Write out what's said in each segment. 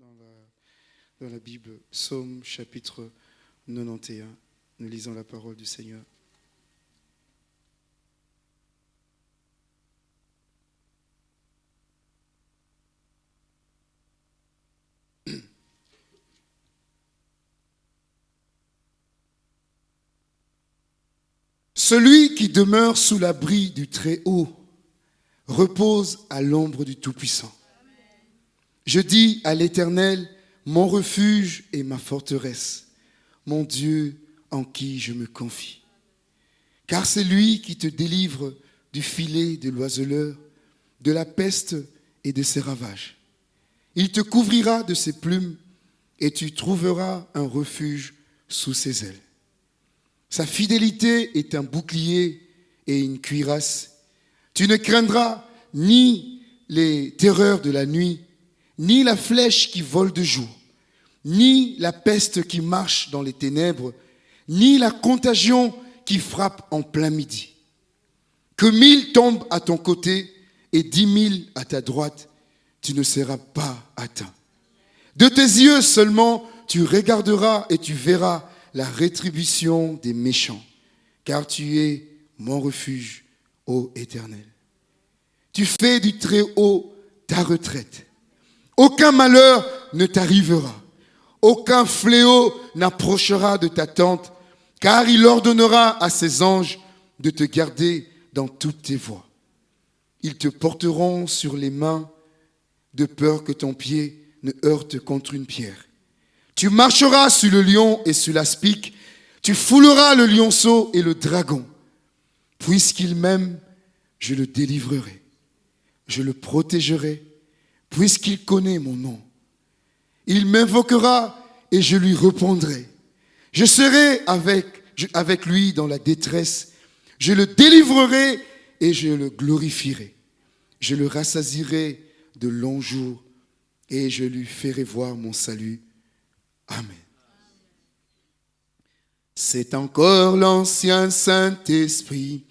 dans la, Bible, Psaume chapitre 91. Nous lisons la parole du Seigneur. Celui qui demeure sous l'abri du Très-Haut repose à l'ombre du Tout-Puissant. Je dis à l'Éternel, mon refuge et ma forteresse, mon Dieu en qui je me confie. Car c'est lui qui te délivre du filet de l'oiseleur, de la peste et de ses ravages. Il te couvrira de ses plumes et tu trouveras un refuge sous ses ailes. Sa fidélité est un bouclier et une cuirasse. Tu ne craindras ni les terreurs de la nuit, ni la flèche qui vole de jour, ni la peste qui marche dans les ténèbres, ni la contagion qui frappe en plein midi. Que mille tombent à ton côté et dix mille à ta droite, tu ne seras pas atteint. De tes yeux seulement, tu regarderas et tu verras la rétribution des méchants, car tu es mon refuge, ô Éternel. Tu fais du Très-Haut ta retraite. Aucun malheur ne t'arrivera. Aucun fléau n'approchera de ta tente, car il ordonnera à ses anges de te garder dans toutes tes voies. Ils te porteront sur les mains de peur que ton pied ne heurte contre une pierre. Tu marcheras sur le lion et sur l'aspic. Tu fouleras le lionceau et le dragon. Puisqu'il m'aime, je le délivrerai. Je le protégerai, puisqu'il connaît mon nom. Il m'invoquera et je lui répondrai. Je serai avec, avec lui dans la détresse. Je le délivrerai et je le glorifierai. Je le rassasirai de longs jours et je lui ferai voir mon salut. Amen. C'est encore l'ancien Saint-Esprit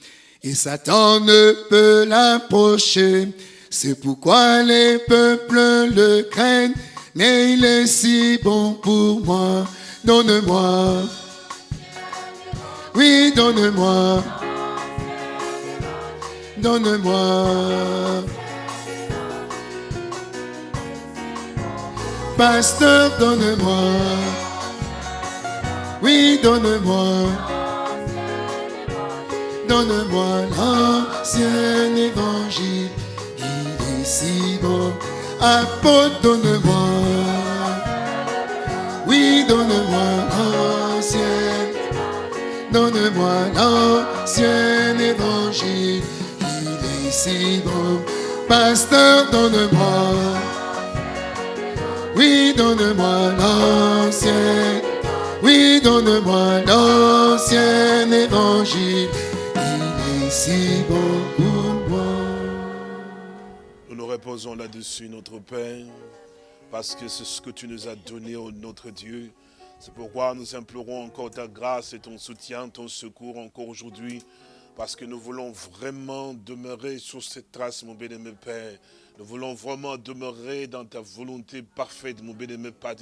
et Satan ne peut l'approcher. C'est pourquoi les peuples le craignent, mais il est si bon pour moi. Donne-moi. Oui, donne-moi. Donne-moi. Pasteur, donne-moi. Oui, donne-moi. Donne-moi l'ancien évangile. Si bon. Apôtre, donne-moi. Oui, donne-moi l'ancien. Donne-moi l'ancien évangile. Il est si bon. Pasteur, donne-moi. Oui, donne-moi l'ancien. Oui, donne-moi l'ancien évangile. Il est si bon reposons là-dessus, notre Père, parce que c'est ce que tu nous as donné, oh notre Dieu. C'est pourquoi nous implorons encore ta grâce et ton soutien, ton secours encore aujourd'hui, parce que nous voulons vraiment demeurer sur cette trace, mon bien-aimé Père, nous voulons vraiment demeurer dans ta volonté parfaite, mon bien-aimé Père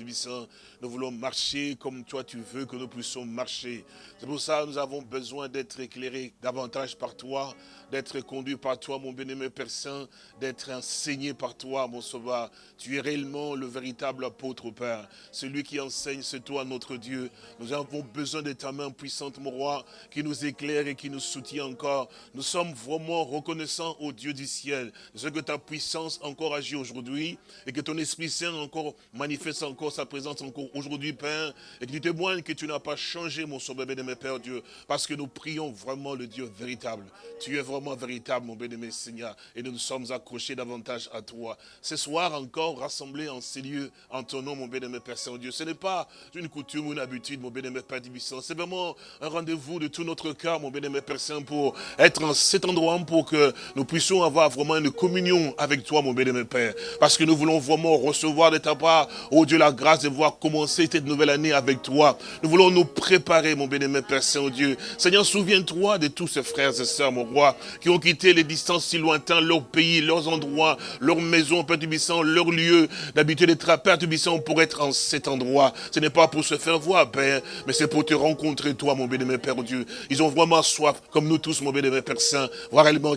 Nous voulons marcher comme toi tu veux que nous puissions marcher. C'est pour ça que nous avons besoin d'être éclairés davantage par toi, d'être conduits par toi, mon bien-aimé Père Saint, d'être enseigné par toi, mon sauveur. Tu es réellement le véritable apôtre, Père. Celui qui enseigne, c'est toi, notre Dieu. Nous avons besoin de ta main puissante, mon roi, qui nous éclaire et qui nous soutient encore. Nous sommes vraiment reconnaissants au Dieu du ciel, ce que ta puissance encore agit aujourd'hui et que ton Esprit Saint encore manifeste encore sa présence encore aujourd'hui, Père, et que tu témoignes que tu n'as pas changé, mon sauveur bénémoine Père Dieu, parce que nous prions vraiment le Dieu véritable. Tu es vraiment véritable, mon bénémoine Seigneur, et nous nous sommes accrochés davantage à toi. Ce soir encore, rassemblés en ces lieux, en ton nom, mon bénémoine Père Saint-Dieu, ce n'est pas une coutume ou une habitude, mon bénémoine Père Tibissant, c'est vraiment un rendez-vous de tout notre cœur, mon bénémoine Père Saint, pour être en cet endroit, pour que nous puissions avoir vraiment une communion avec toi, mon mon Père. Parce que nous voulons vraiment recevoir de ta part, oh Dieu, la grâce de voir commencer cette nouvelle année avec toi. Nous voulons nous préparer, mon mon Père Saint-Dieu. Seigneur, souviens-toi de tous ces frères et sœurs, mon roi, qui ont quitté les distances si lointaines, leur pays, leurs endroits, leurs maisons, Père Tubissant, leur lieu d'habitude d'être Père Tubissant pour être en cet endroit. Ce n'est pas pour se faire voir, Père, mais c'est pour te rencontrer, toi, mon béni, Père Dieu. Ils ont vraiment soif, comme nous tous, mon béni, Père Saint, voir réellement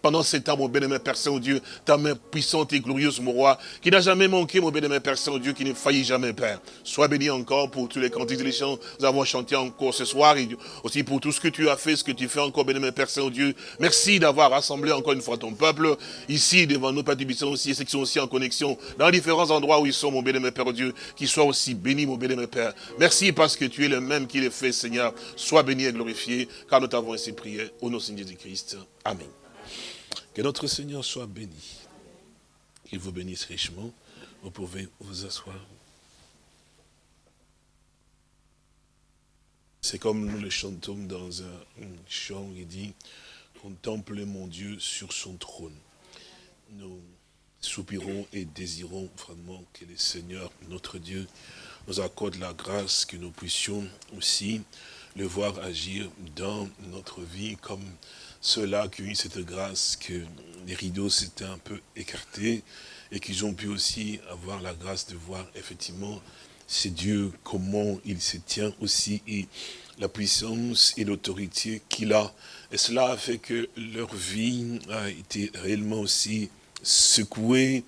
pendant ces temps, mon béni, Père Saint, Dieu, ta main puissante et glorieuse, mon roi, qui n'a jamais manqué, mon béni, Père Saint, Dieu, qui ne faillit jamais, Père. Sois béni encore pour tous les cantiques et les chants nous avons chanté encore ce soir, et aussi pour tout ce que tu as fait, ce que tu fais encore, béni, Père Saint, Dieu. Merci d'avoir rassemblé encore une fois ton peuple, ici, devant nous, Père Tubissant aussi, ceux qui sont aussi en connexion, dans différents endroits où ils sont, mon béni, Père Dieu, qui soient aussi bénis, mon béni, Père. Merci parce que tu es le même qui les fait, Seigneur. Sois béni et glorifié, car nous t'avons ainsi prié, au nom de Jésus-Christ. Amen. Que notre Seigneur soit béni. Qu'il vous bénisse richement. Vous pouvez vous asseoir. C'est comme nous le chantons dans un chant, il dit, contemple mon Dieu sur son trône. Nous soupirons et désirons vraiment que le Seigneur, notre Dieu, nous accorde la grâce que nous puissions aussi le voir agir dans notre vie comme ceux-là qui ont eu cette grâce que les rideaux s'étaient un peu écartés et qu'ils ont pu aussi avoir la grâce de voir effectivement c'est Dieu, comment il se tient aussi et la puissance et l'autorité qu'il a. Et cela a fait que leur vie a été réellement aussi secouée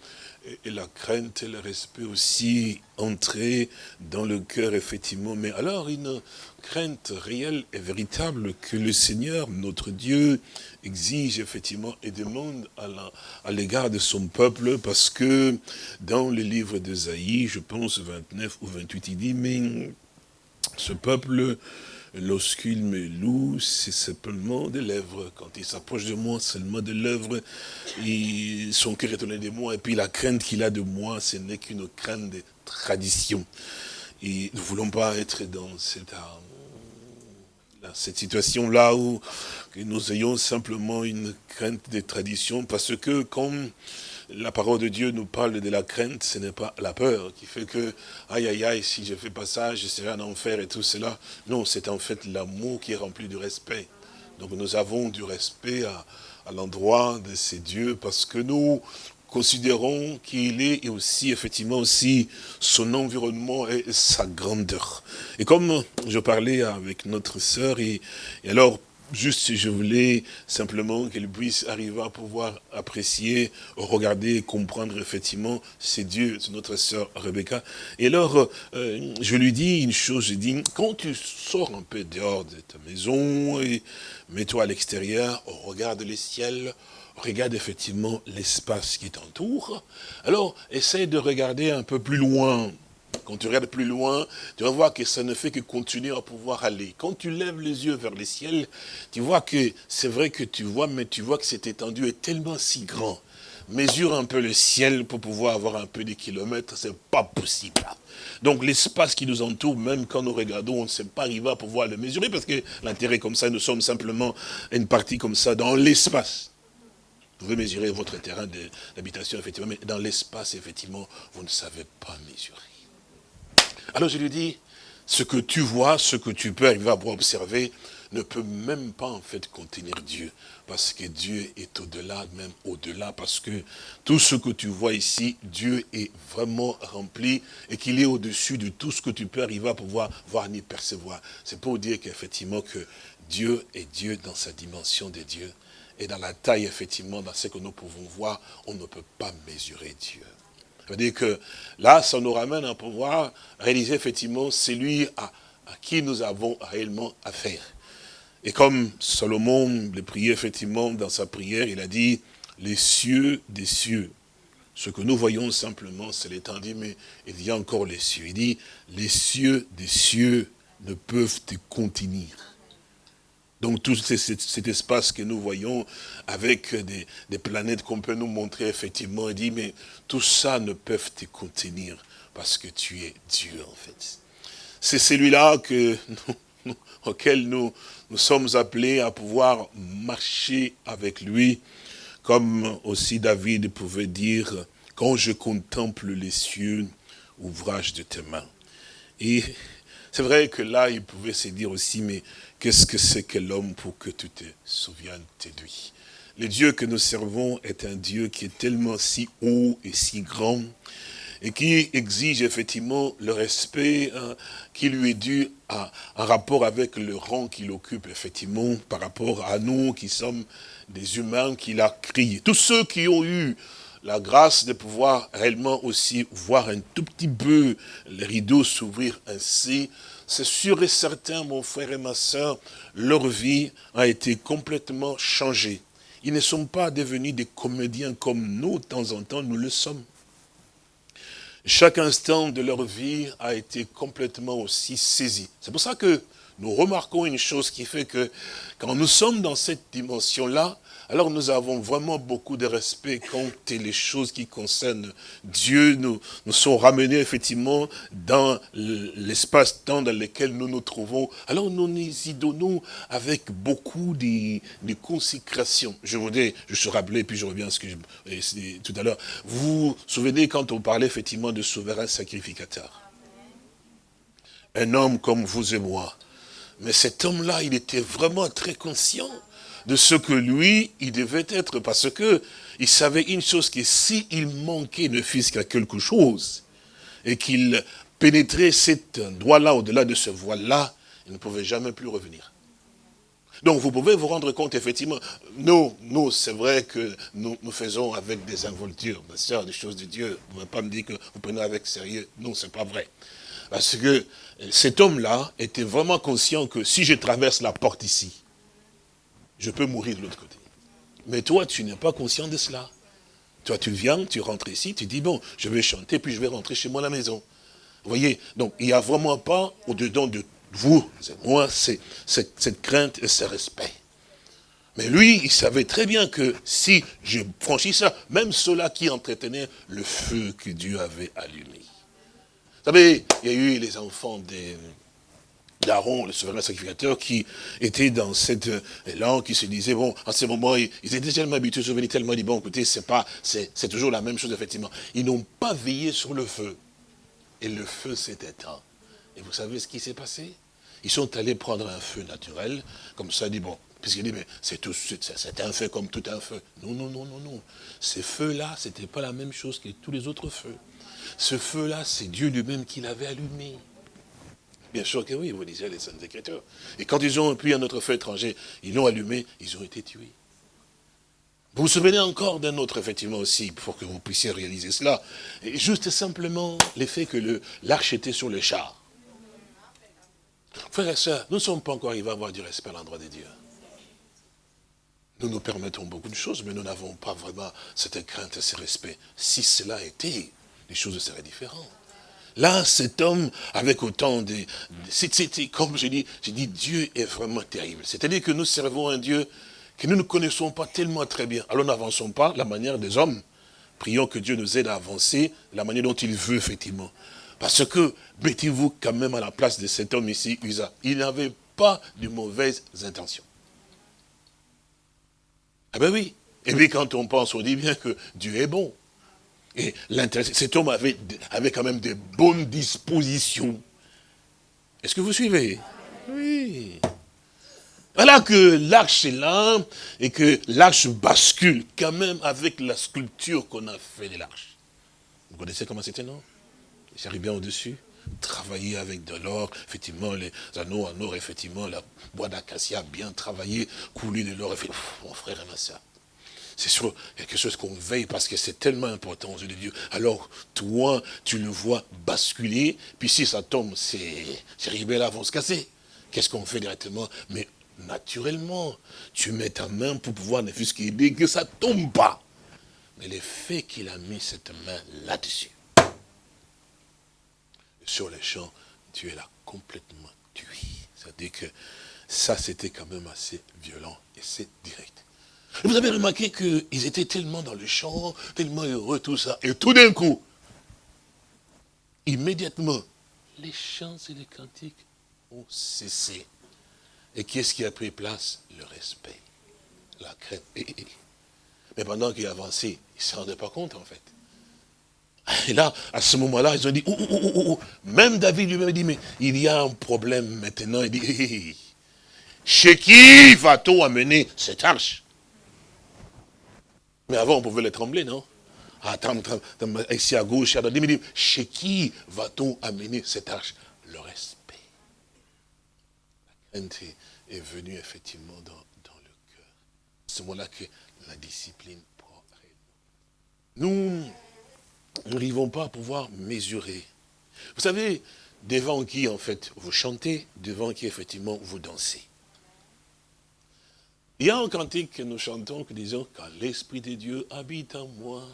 et la crainte et le respect aussi entrer dans le cœur, effectivement. Mais alors, une crainte réelle et véritable que le Seigneur, notre Dieu, exige effectivement et demande à l'égard de son peuple, parce que dans le livre d'Esaïe, je pense 29 ou 28, il dit, mais ce peuple lorsqu'il me loue, c'est simplement des lèvres. Quand il s'approche de moi, seulement de lèvres, son cœur est étonné de moi. Et puis la crainte qu'il a de moi, ce n'est qu'une crainte de tradition. Et nous ne voulons pas être dans cette, dans cette situation-là où nous ayons simplement une crainte des traditions, parce que comme la parole de Dieu nous parle de la crainte, ce n'est pas la peur qui fait que, aïe aïe aïe, si je fais pas ça, je serai en enfer et tout cela. Non, c'est en fait l'amour qui est rempli de respect. Donc nous avons du respect à, l'endroit de ces dieux parce que nous considérons qu'il est aussi, effectivement, aussi son environnement et sa grandeur. Et comme je parlais avec notre sœur, et, et alors, Juste, je voulais simplement qu'elle puisse arriver à pouvoir apprécier, regarder, comprendre effectivement, c'est Dieu, c'est notre sœur Rebecca. Et alors, euh, je lui dis une chose, je dis, quand tu sors un peu dehors de ta maison, et mets-toi à l'extérieur, regarde les ciels, regarde effectivement l'espace qui t'entoure. Alors, essaye de regarder un peu plus loin, quand tu regardes plus loin, tu vas voir que ça ne fait que continuer à pouvoir aller. Quand tu lèves les yeux vers le ciel, tu vois que c'est vrai que tu vois, mais tu vois que cette étendue est tellement si grand. Mesure un peu le ciel pour pouvoir avoir un peu de kilomètres, c'est pas possible. Donc l'espace qui nous entoure, même quand nous regardons, on ne sait pas arriver à pouvoir le mesurer, parce que l'intérêt comme ça, nous sommes simplement une partie comme ça dans l'espace. Vous pouvez mesurer votre terrain d'habitation, effectivement, mais dans l'espace, effectivement, vous ne savez pas mesurer. Alors je lui dis, ce que tu vois, ce que tu peux arriver à observer, ne peut même pas en fait contenir Dieu. Parce que Dieu est au-delà, même au-delà, parce que tout ce que tu vois ici, Dieu est vraiment rempli et qu'il est au-dessus de tout ce que tu peux arriver à pouvoir voir ni percevoir. C'est pour dire qu'effectivement que Dieu est Dieu dans sa dimension de Dieu. Et dans la taille, effectivement, dans ce que nous pouvons voir, on ne peut pas mesurer Dieu. Ça veut dire que là, ça nous ramène à pouvoir réaliser effectivement celui à, qui nous avons réellement affaire. Et comme Salomon le priait effectivement dans sa prière, il a dit, les cieux des cieux. Ce que nous voyons simplement, c'est l'étendue, mais il y a encore les cieux. Il dit, les cieux des cieux ne peuvent te contenir. Donc tout cet espace que nous voyons avec des, planètes qu'on peut nous montrer effectivement, il dit, mais tout ça ne peut te contenir parce que tu es Dieu en fait. C'est celui-là que auquel nous, nous sommes appelés à pouvoir marcher avec lui, comme aussi David pouvait dire, quand je contemple les cieux, ouvrage de tes mains. Et c'est vrai que là, il pouvait se dire aussi, mais qu'est-ce que c'est que l'homme pour que tu te souviennes de lui? Le Dieu que nous servons est un Dieu qui est tellement si haut et si grand, et qui exige effectivement le respect hein, qui lui est dû en rapport avec le rang qu'il occupe, effectivement, par rapport à nous qui sommes des humains qu'il a créés. Tous ceux qui ont eu la grâce de pouvoir réellement aussi voir un tout petit peu les rideaux s'ouvrir ainsi, c'est sûr et certain, mon frère et ma soeur, leur vie a été complètement changée. Ils ne sont pas devenus des comédiens comme nous, de temps en temps, nous le sommes. Chaque instant de leur vie a été complètement aussi saisi. C'est pour ça que nous remarquons une chose qui fait que quand nous sommes dans cette dimension-là, alors nous avons vraiment beaucoup de respect quand les choses qui concernent Dieu nous, sont ramenées effectivement dans l'espace-temps dans lequel nous nous trouvons. Alors nous nous y donnons avec beaucoup de, consécration. Je voudrais, je suis rappelé, puis je reviens à ce que je, tout à l'heure. Vous vous souvenez quand on parlait effectivement de souverain sacrificateur? Un homme comme vous et moi. Mais cet homme-là, il était vraiment très conscient de ce que lui, il devait être, parce que il savait une chose, que s'il il manquait ne fût-ce qu'à quelque chose, et qu'il pénétrait cet endroit-là, au-delà de ce voile-là, il ne pouvait jamais plus revenir. Donc vous pouvez vous rendre compte, effectivement, nous, nous c'est vrai que nous, nous faisons avec des involtures, ma soeur, des choses de Dieu. Vous ne pouvez pas me dire que vous prenez avec sérieux. Non, c'est pas vrai. Parce que cet homme-là était vraiment conscient que si je traverse la porte ici, je peux mourir de l'autre côté. Mais toi, tu n'es pas conscient de cela. Toi, tu viens, tu rentres ici, tu dis, bon, je vais chanter, puis je vais rentrer chez moi à la maison. Vous voyez Donc, il n'y a vraiment pas, au-dedans de vous, moi, c'est cette crainte et ce respect. Mais lui, il savait très bien que si je franchis ça, même ceux-là qui entretenaient le feu que Dieu avait allumé. Vous savez, il y a eu les enfants des, d'Aaron, le souverain sacrificateur, qui était dans cette langue, qui se disait, bon, en ce moment, ils, étaient tellement habitués, souvenir tellement dit, bon, écoutez, c'est pas, c'est toujours la même chose, effectivement. Ils n'ont pas veillé sur le feu. Et le feu s'est éteint. Et vous savez ce qui s'est passé? Ils sont allés prendre un feu naturel, comme ça, dit, bon, puisqu'il dit, mais c'est tout, c'est un feu comme tout un feu. Non, non, non, non, non. Ces feux-là, c'était pas la même chose que tous les autres feux. Ce feu-là, c'est Dieu lui-même qui l'avait allumé. Bien sûr que oui, vous lisez les Saintes Écritures. Et quand ils ont pu un autre feu étranger, ils l'ont allumé, ils ont été tués. Vous vous souvenez encore d'un autre, effectivement, aussi, pour que vous puissiez réaliser cela. Et juste simplement l'effet que l'arche était sur le char. Frères et sœurs, nous ne sommes pas encore arrivés à avoir du respect à l'endroit de Dieu. Nous nous permettons beaucoup de choses, mais nous n'avons pas vraiment cette crainte et ce respect. Si cela était, les choses seraient différentes. Là, cet homme, avec autant de... Comme je dis, je dis, Dieu est vraiment terrible. C'est-à-dire que nous servons un Dieu que nous ne connaissons pas tellement très bien. Alors n'avançons pas la manière des hommes. Prions que Dieu nous aide à avancer la manière dont il veut, effectivement. Parce que, mettez-vous quand même à la place de cet homme ici, Usa. Il n'avait pas de mauvaises intentions. Ah ben oui. Et puis quand on pense, on dit bien que Dieu est bon. Et cet homme avait, avait quand même des bonnes dispositions. Est-ce que vous suivez? Oui. Voilà que l'arche est là, et que l'arche bascule quand même avec la sculpture qu'on a fait de l'arche. Vous connaissez comment c'était, non? J'arrive bien au-dessus. Travailler avec de l'or, effectivement, les anneaux en or, effectivement, la bois d'acacia bien travaillé, coulé de l'or, mon frère et ma soeur c'est sur quelque chose qu'on veille parce que c'est tellement important aux yeux de Dieu. Alors, toi, tu le vois basculer, puis si ça tombe, c'est là vont se casser. Qu'est-ce qu'on fait directement? Mais naturellement, tu mets ta main pour pouvoir ne fût-ce qu'aider que ça tombe pas. Mais le fait qu'il a mis cette main là-dessus, sur les champs, Dieu l'a complètement tué. C'est-à-dire que ça, c'était quand même assez violent et c'est direct. Vous avez remarqué qu'ils étaient tellement dans le champ, tellement heureux, tout ça. Et tout d'un coup, immédiatement, les chants et les cantiques ont cessé. Et qu'est-ce qui a pris place? Le respect, la crainte. Mais pendant qu'il avançait, il ne se rendait pas compte en fait. Et là, à ce moment-là, ils ont dit, même David lui-même dit, mais il y a un problème maintenant. Il dit, chez qui va-t-on amener cette arche? Mais avant, on pouvait les trembler, non? Ah, ici à gauche, à droite. Mais chez qui va-t-on amener cette arche? Le respect. La crainte est, venue effectivement dans, le cœur. C'est ce moment-là que la discipline prend nous n'arrivons pas à pouvoir mesurer. Vous savez, devant qui, en fait, vous chantez, devant qui, effectivement, vous dansez. Il y a un cantique que nous chantons, que disons, quand l'Esprit de Dieu habite en moi,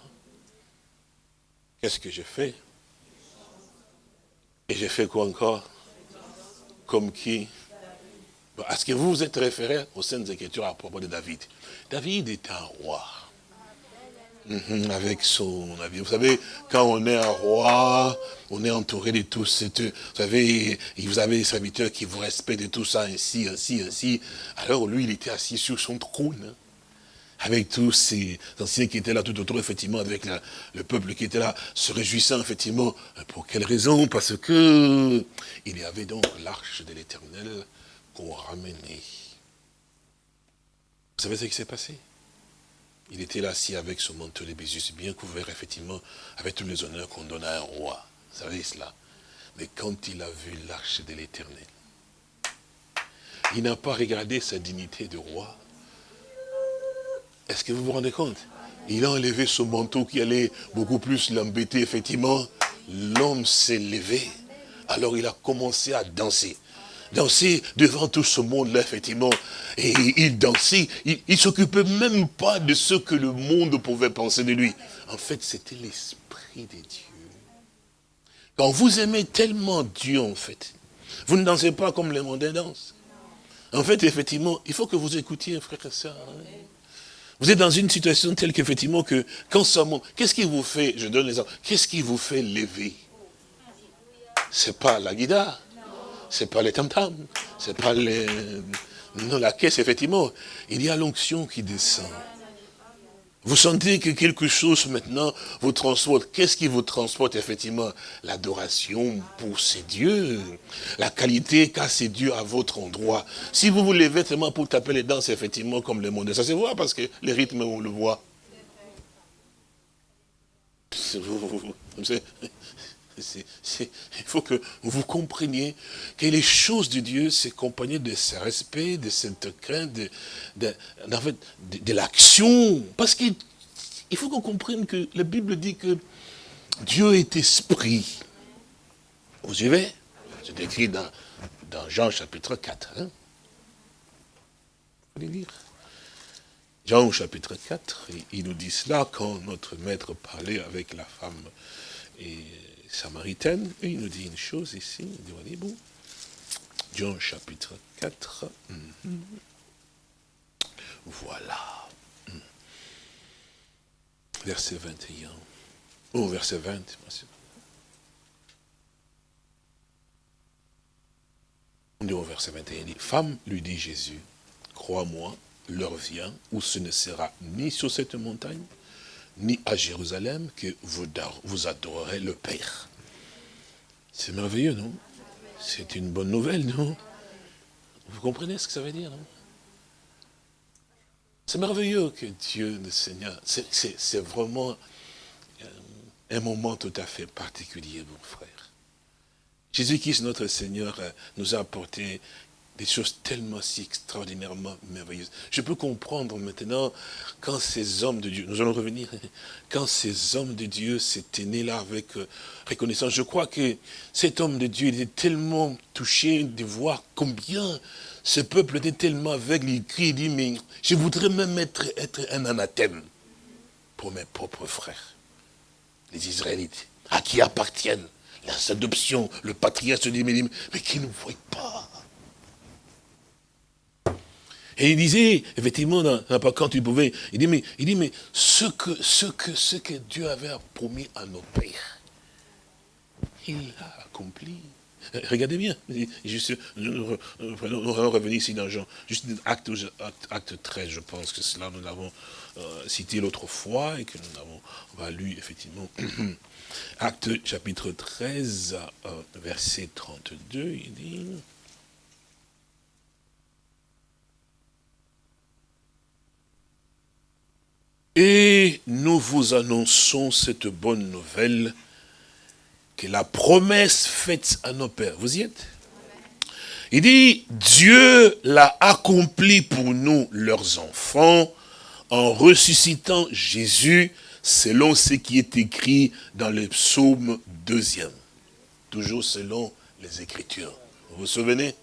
qu'est-ce que je fais? Et je fais quoi encore? Comme qui? Est-ce que vous vous êtes référé aux Saintes Écritures à propos de David. David est un roi. Mhm, avec son avis. Vous savez, quand on est un roi, on est entouré de tous vous savez, vous avez des serviteurs qui vous respectent de tout ça, ainsi, ainsi, ainsi. Alors lui, il était assis sur son trône, hein, avec tous ces anciens qui étaient là tout autour, effectivement, avec le peuple qui était là, se réjouissant, effectivement. Pour quelle raison? Parce que il y avait donc l'arche de l'éternel qu'on ramenait. Vous savez ce qui s'est passé? Il était là assis avec son manteau de Bézus, bien couvert, effectivement, avec tous les honneurs qu'on donne à un roi. Vous savez cela. Mais quand il a vu l'arche de l'éternel, il n'a pas regardé sa dignité de roi. Est-ce que vous vous rendez compte? Il a enlevé son manteau qui allait beaucoup plus l'embêter, effectivement. L'homme s'est levé. Alors il a commencé à danser danser devant tout ce monde-là, effectivement. Et il dansait, il ne s'occupait même pas de ce que le monde pouvait penser de lui. En fait, c'était l'Esprit de Dieu. Quand vous aimez tellement Dieu, en fait, vous ne dansez pas comme les mondains dansent. En fait, effectivement, il faut que vous écoutiez, frère et soeur. Hein. Vous êtes dans une situation telle qu'effectivement, que quand ça monte, qu'est-ce qui vous fait, je donne les exemples, qu'est-ce qui vous fait lever? C'est pas la guitare c'est pas les tam-tams, c'est pas les... Non, la caisse, effectivement, il y a l'onction qui descend. Vous sentez que quelque chose maintenant vous transporte. Qu'est-ce qui vous transporte effectivement? L'adoration pour ces dieux, la qualité qu'a ces dieux à votre endroit. Si vous vous levez tellement pour taper les danses, effectivement, comme le monde, ça se voit parce que les rythmes, on le voit. Il faut que vous compreniez que les choses de Dieu s'accompagnent de ce respect, de cette crainte, de, de, de, l'action. Parce qu'il faut qu'on comprenne que la Bible dit que Dieu est esprit. Vous suivez? C'est écrit dans, dans, Jean chapitre 4. Hein? Vous lire Jean chapitre 4, il nous dit cela quand notre maître parlait avec la femme et samaritaine, et il nous dit une chose ici, allez, bon, Jean chapitre 4, mhm. voilà, mhm. verset 21, oh, verset 20, on dit au verset 21, il dit, femme, lui dit Jésus, crois-moi, l'heure vient où ce ne sera ni sur cette montagne, ni à Jérusalem que vous, vous adorerez le Père. C'est merveilleux, non? C'est une bonne nouvelle, non? Vous comprenez ce que ça veut dire, non? C'est merveilleux que Dieu, le Seigneur, c'est vraiment euh, un moment tout à fait particulier, mon frère. Jésus-Christ, notre Seigneur, euh, nous a apporté des choses tellement si extraordinairement merveilleuses. Je peux comprendre maintenant quand ces hommes de Dieu, nous allons revenir, quand ces hommes de Dieu s'étaient nés là avec euh, reconnaissance, je crois que cet homme de Dieu était tellement touché de voir combien ce peuple était tellement aveugle, il crie, il dit, mais je voudrais même être, un anathème pour mes propres frères, les Israélites, à qui appartiennent la adoption, le patriarche se dit, mais qui ne voient pas et il disait, effectivement, quand il pouvait, il dit, mais, il dit, mais ce, que, ce, que, ce que Dieu avait promis à nos pères, il l'a accompli. Regardez bien. Juste, nous, allons revenir ici dans Jean. Juste acte, acte, 13, je pense que cela nous l'avons euh, cité l'autre fois et que nous avons lu effectivement. Acte chapitre 13, euh, verset 32, il dit... Et nous vous annonçons cette bonne nouvelle que la promesse faite à nos pères, vous y êtes? Il dit, Dieu l'a accompli pour nous, leurs enfants, en ressuscitant Jésus, selon ce qui est écrit dans le psaume deuxième. Toujours selon les Écritures. Vous vous souvenez?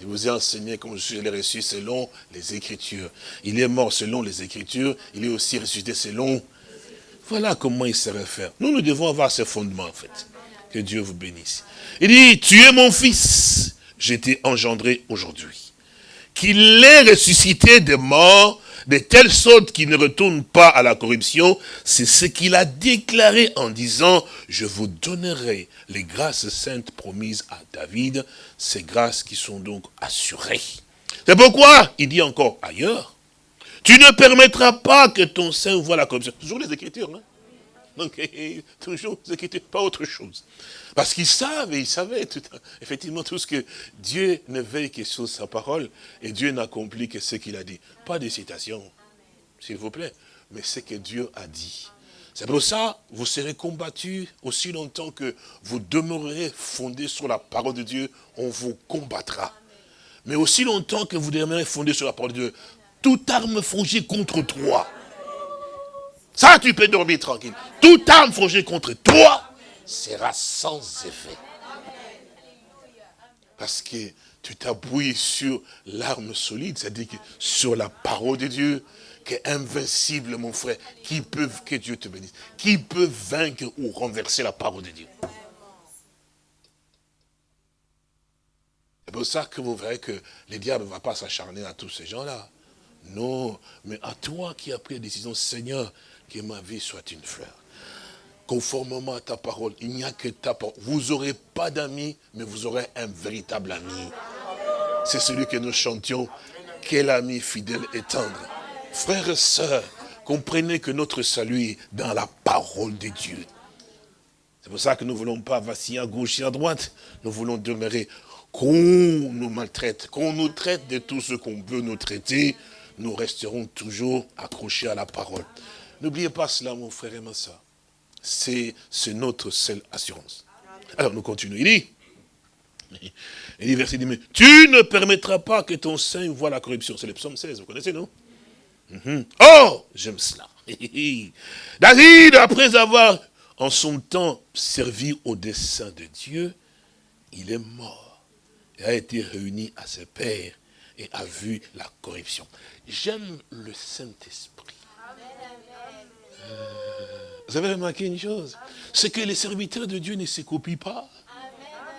Je vous ai enseigné comme je l'ai reçu selon les Écritures. Il est mort selon les Écritures, il est aussi ressuscité selon... Voilà comment il se réfère. Nous, nous devons avoir ce fondement, en fait. Que Dieu vous bénisse. Il dit, tu es mon fils, j'étais engendré aujourd'hui. Qu'il est ressuscité des morts, de telle sorte qu'il ne retourne pas à la corruption, c'est ce qu'il a déclaré en disant, je vous donnerai les grâces saintes promises à David, ces grâces qui sont donc assurées. C'est pourquoi, il dit encore ailleurs, tu ne permettras pas que ton sein voit la corruption. Toujours les Écritures, hein donc, toujours les Écritures, pas autre chose. Parce qu'ils savent, et ils savaient tout, effectivement tout ce que Dieu ne veille que sur sa parole, et Dieu n'accomplit que ce qu'il a dit. Pas de citation, s'il vous plaît, mais ce que Dieu a dit. C'est pour ça, vous serez combattus aussi longtemps que vous demeurerez fondés sur la parole de Dieu, on vous combattra. Mais aussi longtemps que vous demeurerez fondés sur la parole de Dieu, toute arme forgée contre toi, ça tu peux dormir tranquille, toute arme forgée contre toi sera sans effet. Parce que tu t'appuies sur l'arme solide, c'est-à-dire sur la parole de Dieu, qui est invincible, mon frère. Qui peut, que Dieu te bénisse, qui peut vaincre ou renverser la parole de Dieu C'est pour ça que vous verrez que le diable ne va pas s'acharner à tous ces gens-là. Non, mais à toi qui as pris la décision, Seigneur, que ma vie soit une fleur. Conformément à ta parole, il n'y a que ta parole. Vous n'aurez pas d'amis, mais vous aurez un véritable ami. C'est celui que nous chantions. Quel ami fidèle et tendre. Frères et sœurs, comprenez que notre salut est dans la parole de Dieu. C'est pour ça que nous ne voulons pas vaciller à gauche et à droite. Nous voulons demeurer qu'on nous maltraite, qu'on nous traite de tout ce qu'on veut nous traiter, nous resterons toujours accrochés à la parole. N'oubliez pas cela, mon frère et. C'est notre seule assurance. Alors, nous continuons. Il dit, il dit, verset 10, tu ne permettras pas que ton sein voit la corruption. C'est le psaume 16, vous connaissez, non? Oh, j'aime cela. David, après avoir en son temps servi au dessein de Dieu, il est mort et a été réuni à ses pères et a vu la corruption. J'aime le Saint-Esprit. Vous avez remarqué une chose C'est que les serviteurs de Dieu ne se copient pas.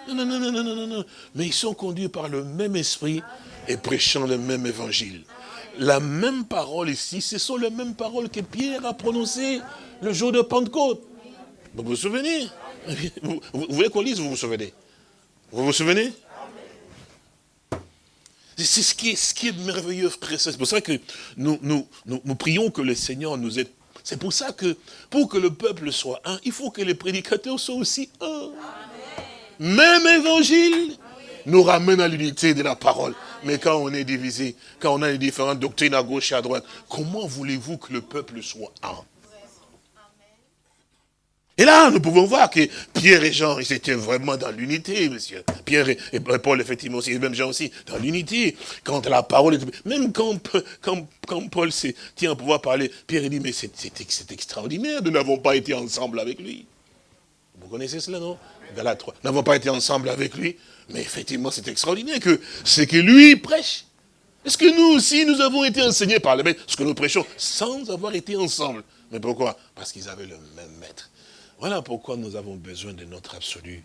Non, non, non, non, non, non, non. Mais ils sont conduits par le même esprit et prêchant le même évangile. La même parole ici, ce sont les mêmes paroles que Pierre a prononcées le jour de Pentecôte. Vous vous souvenez? Vous, voulez qu'on lise, vous vous souvenez? Vous vous souvenez? C'est ce qui est, ce qui est merveilleux, frère. C'est pour ça que nous, nous, nous, prions que le Seigneur nous aide. C'est pour ça que, pour que le peuple soit un, il faut que les prédicateurs soient aussi un. Même évangile nous ramène à l'unité de la parole. Mais quand on est divisé, quand on a les différentes doctrines à gauche et à droite, comment voulez-vous que le peuple soit un? Et là, nous pouvons voir que Pierre et Jean, ils étaient vraiment dans l'unité, monsieur. Pierre et Paul, effectivement aussi, et même Jean aussi, dans l'unité. Quand la parole est... Même quand, quand, Paul tient à pouvoir parler, Pierre dit, mais c'est extraordinaire, nous n'avons pas été ensemble avec lui. Vous connaissez cela, non? Galate 3. Nous n'avons pas été ensemble avec lui, mais effectivement, c'est extraordinaire que c'est que lui prêche. Est-ce que nous aussi, nous avons été enseignés par le maître, ce que nous prêchons, sans avoir été ensemble Mais pourquoi? Parce qu'ils avaient le même maître. Voilà pourquoi nous avons besoin de notre absolu.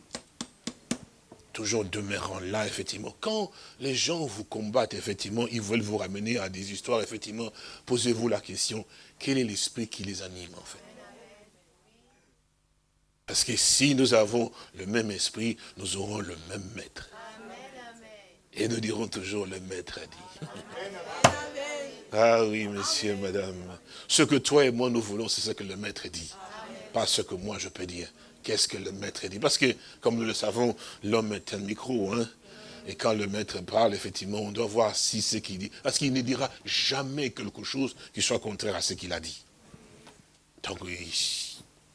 Toujours demeurant là, effectivement. Quand les gens vous combattent, effectivement, ils veulent vous ramener à des histoires, effectivement, posez-vous la question, quel est l'esprit qui les anime, en fait? Parce que si nous avons le même esprit, nous aurons le même maître. Et nous dirons toujours, le maître a dit. Ah oui, monsieur, madame. Ce que toi et moi nous voulons, c'est ce que le maître dit. Pas ce que moi je peux dire. Qu'est-ce que le maître dit? Parce que, comme nous le savons, l'homme est un micro. Hein? Et quand le maître parle, effectivement, on doit voir si ce qu'il dit. Parce qu'il ne dira jamais quelque chose qui soit contraire à ce qu'il a dit. Donc,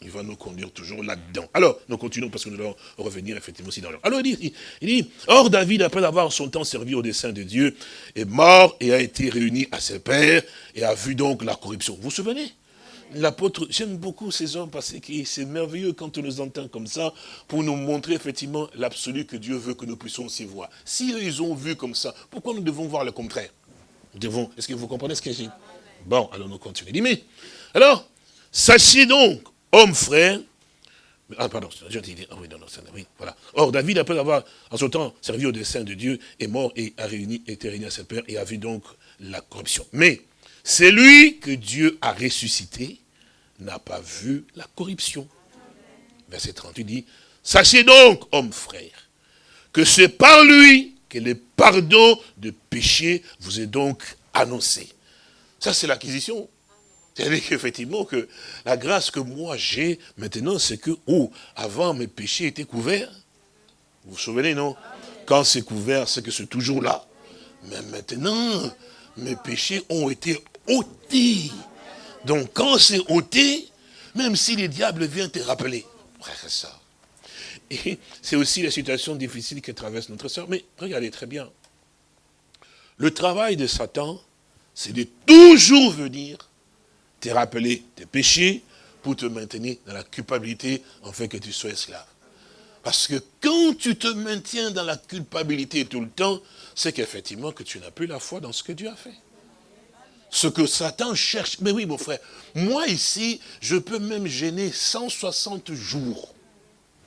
il va nous conduire toujours là-dedans. Alors, nous continuons parce que nous allons revenir effectivement aussi dans. Alors, il dit, il dit, Or David, après avoir son temps servi au dessein de Dieu, est mort et a été réuni à ses pères et a vu donc la corruption. Vous vous souvenez? L'apôtre, j'aime beaucoup ces hommes parce que c'est merveilleux quand on les entend comme ça pour nous montrer effectivement l'absolu que Dieu veut que nous puissions aussi voir. Si eux, ils ont vu comme ça, pourquoi nous devons voir le contraire? Devons, est-ce que vous comprenez ce que j'ai dit? Bon, alors nous continuons. Alors, sachez donc, homme frère, ah, pardon, je dit, ah oui, non, non, oui, voilà. Or, David, après avoir, en son temps, servi au dessein de Dieu, est mort et a réuni, été réuni à ses pères et a vu donc la corruption. Mais, c'est lui que Dieu a ressuscité, n'a pas vu la corruption. Verset 38 dit, sachez donc, homme frère, que c'est par lui que le pardon de péché vous est donc annoncé. Ça, c'est l'acquisition c'est-à-dire qu'effectivement, que la grâce que moi j'ai maintenant, c'est que, oh, avant mes péchés étaient couverts. Vous vous souvenez, non? Quand c'est couvert, c'est que c'est toujours là. Mais maintenant, mes péchés ont été ôtés. Donc quand c'est ôté, même si les diables viennent te rappeler, frère ça. Et c'est aussi la situation difficile que traverse notre soeur. Mais regardez très bien. Le travail de Satan, c'est de toujours venir te rappeler tes péchés pour te maintenir dans la culpabilité en fait que tu sois esclave. Parce que quand tu te maintiens dans la culpabilité tout le temps, c'est qu'effectivement que tu n'as plus la foi dans ce que Dieu a fait. Ce que Satan cherche, mais oui mon frère, moi ici, je peux même gêner 160 jours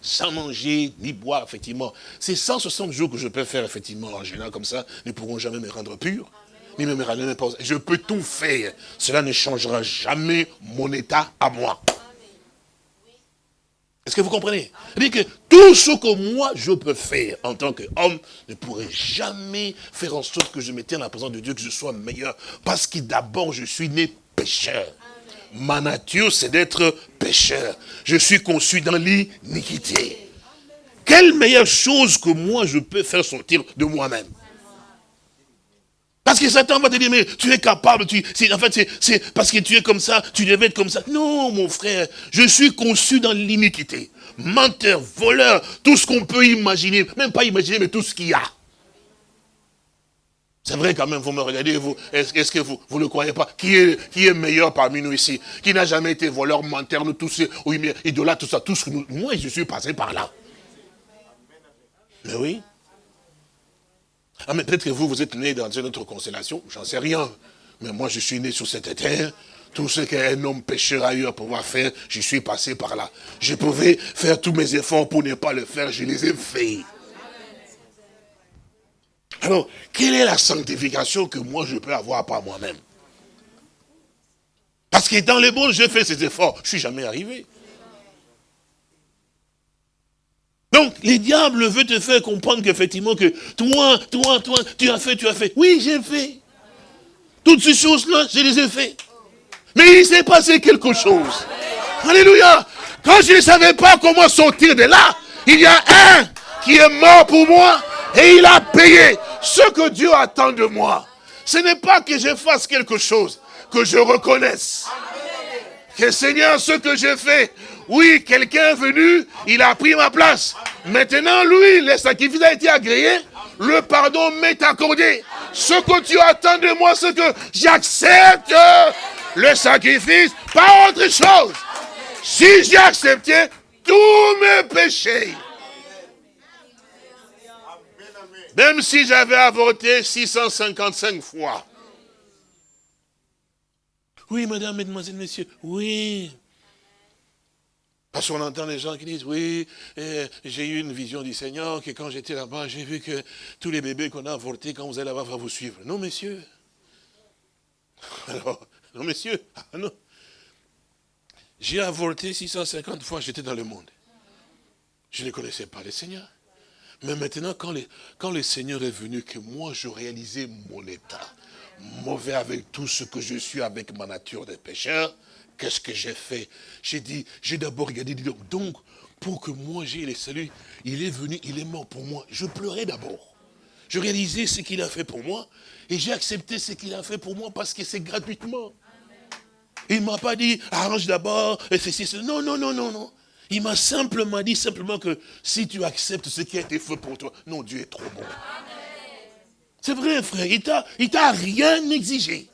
sans manger ni boire, effectivement. Ces 160 jours que je peux faire, effectivement, en gênant comme ça, ne pourront jamais me rendre pur ni même Je peux tout faire. Cela ne changera jamais mon état à moi. Est-ce que vous comprenez? Cest que tout ce que moi je peux faire en tant qu'homme ne pourrait jamais faire en sorte que je me tienne à la présence de Dieu, que je sois meilleur. Parce que d'abord je suis né pécheur. Ma nature c'est d'être pécheur. Je suis conçu dans l'iniquité. Quelle meilleure chose que moi je peux faire sortir de moi-même? Parce que Satan va te dire, mais tu es capable, tu, en fait, c'est parce que tu es comme ça, tu devais être comme ça. Non, mon frère, je suis conçu dans l'iniquité. Menteur, voleur, tout ce qu'on peut imaginer, même pas imaginer, mais tout ce qu'il y a. C'est vrai quand même, vous me regardez, vous, est-ce que vous ne le croyez pas? Qui est, qui est meilleur parmi nous ici? Qui n'a jamais été voleur, menteur, nous tous, oui, idolâtre, tout ça, tout ce que nous, moi je suis passé par là. Mais oui. Ah, mais peut-être que vous, vous êtes né dans une autre constellation, j'en sais rien. Mais moi, je suis né sur cette terre. Tout ce qu'un homme pécheur a eu à pouvoir faire, je suis passé par là. Je pouvais faire tous mes efforts pour ne pas le faire, je les ai faits. Alors, quelle est la sanctification que moi je peux avoir par moi-même? Parce que dans les bons, j'ai fait ces efforts, je ne suis jamais arrivé. Donc, les diables veulent te faire comprendre qu'effectivement que toi, toi, toi, tu as fait, tu as fait. Oui, j'ai fait. Toutes ces choses-là, je les ai fait. Mais il s'est passé quelque chose. Alléluia. Quand je ne savais pas comment sortir de là, il y a un qui est mort pour moi et il a payé ce que Dieu attend de moi. Ce n'est pas que je fasse quelque chose, que je reconnaisse. Que Seigneur, ce que j'ai fait, oui, quelqu'un est venu, il a pris ma place. Maintenant, lui, le sacrifice a été agréé, le pardon m'est accordé. Ce que tu attends de moi, c'est que j'accepte le sacrifice, pas autre chose. Si j'ai accepté tous mes péchés, même si j'avais avorté 655 fois. Oui, madame, mesdemoiselles, messieurs, oui. Parce qu'on entend les gens qui disent, oui, j'ai eu une vision du Seigneur, que quand j'étais là-bas, j'ai vu que tous les bébés qu'on a avortés, quand vous allez là-bas, va vous suivre. Non, messieurs. Alors, non, messieurs. Ah, non. J'ai avorté 650 fois, j'étais dans le monde. Je ne connaissais pas le Seigneur. Mais maintenant, quand, quand le Seigneur est venu, que moi je réalisais mon état, mauvais avec tout ce que je suis, avec ma nature de pécheur, qu'est-ce que j'ai fait? J'ai dit, j'ai d'abord regardé, donc, pour que moi j'ai le salut, il est venu, il est mort pour moi. Je pleurais d'abord. Je réalisais ce qu'il a fait pour moi, et j'ai accepté ce qu'il a fait pour moi parce que c'est gratuitement. Il ne m'a pas dit, arrange d'abord, et ceci, ceci. Non, non, non, non, non. Il m'a simplement dit simplement que si tu acceptes ce qui a été fait pour toi, non, Dieu est trop bon. C'est vrai, frère, il t'a rien exigé.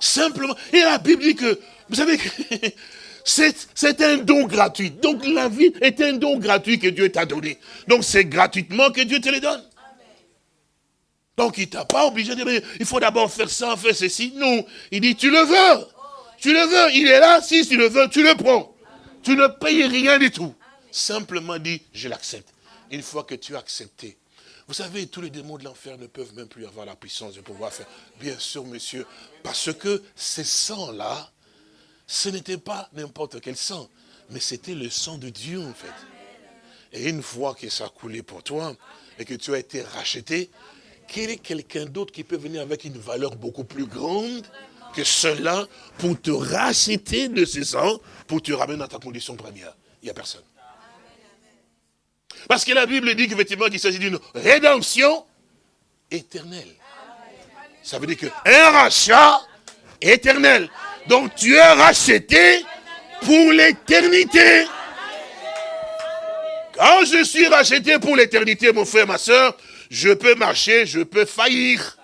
Simplement. Et la Bible dit que, vous savez que c'est un don gratuit. Donc la vie est un don gratuit que Dieu t'a donné. Donc c'est gratuitement que Dieu te le donne. Donc il t'a pas obligé de dire, il faut d'abord faire ça, faire ceci. Non, il dit, tu le veux. Tu le veux, il est là, si tu le veux, tu le prends. Tu ne payes rien du tout. Simplement dit, je l'accepte. Une fois que tu as accepté, vous savez, tous les démons de l'enfer ne peuvent même plus avoir la puissance de pouvoir faire. Bien sûr, monsieur, parce que ces sangs-là, ce n'était pas n'importe quel sang, mais c'était le sang de Dieu, en fait. Et une fois que ça a coulé pour toi, et que tu as été racheté, quel est quelqu'un d'autre qui peut venir avec une valeur beaucoup plus grande que cela pour te racheter de ce sang, pour te ramener dans ta condition première? Il n'y a personne. Parce que la Bible dit qu'effectivement qu'il s'agit d'une rédemption éternelle. Ça veut dire qu'un rachat éternel. Donc tu es racheté pour l'éternité. Quand je suis racheté pour l'éternité, mon frère, ma soeur, je peux marcher, je peux faillir.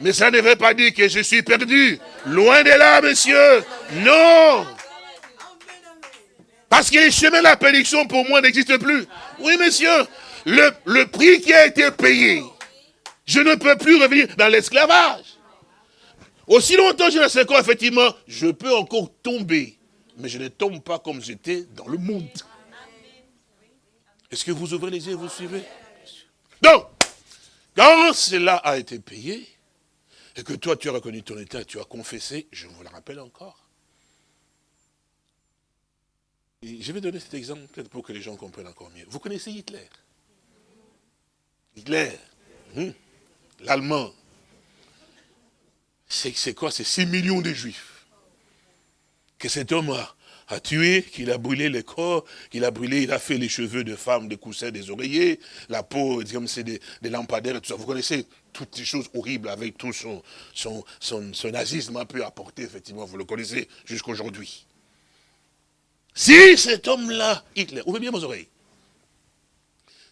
Mais ça ne veut pas dire que je suis perdu. Loin de là, monsieur. Non. Parce que les chemins de la prédiction, pour moi, n'existent plus. Oui, monsieur. Le, le prix qui a été payé, je ne peux plus revenir dans l'esclavage. Aussi longtemps que je sais quoi, effectivement, je peux encore tomber. Mais je ne tombe pas comme j'étais dans le monde. Est-ce que vous ouvrez les yeux et vous suivez? Donc, quand cela a été payé, et que toi tu as reconnu ton état, tu as confessé, je vous le rappelle encore. je vais donner cet exemple peut-être pour que les gens comprennent encore mieux. Vous connaissez Hitler? Hitler, hmm, l'Allemand, c'est quoi? C'est 6 millions de juifs. Que cet homme a, a tué, qu'il a brûlé les corps, qu'il a brûlé, il a fait les cheveux de femmes, des coussins, des oreillers, la peau, comme c'est des, lampadaires, tout ça. Vous connaissez toutes ces choses horribles avec tout son, nazisme un peu apporté, effectivement, vous le connaissez jusqu'aujourd'hui. Si cet homme-là, Hitler, ouvrez bien vos oreilles,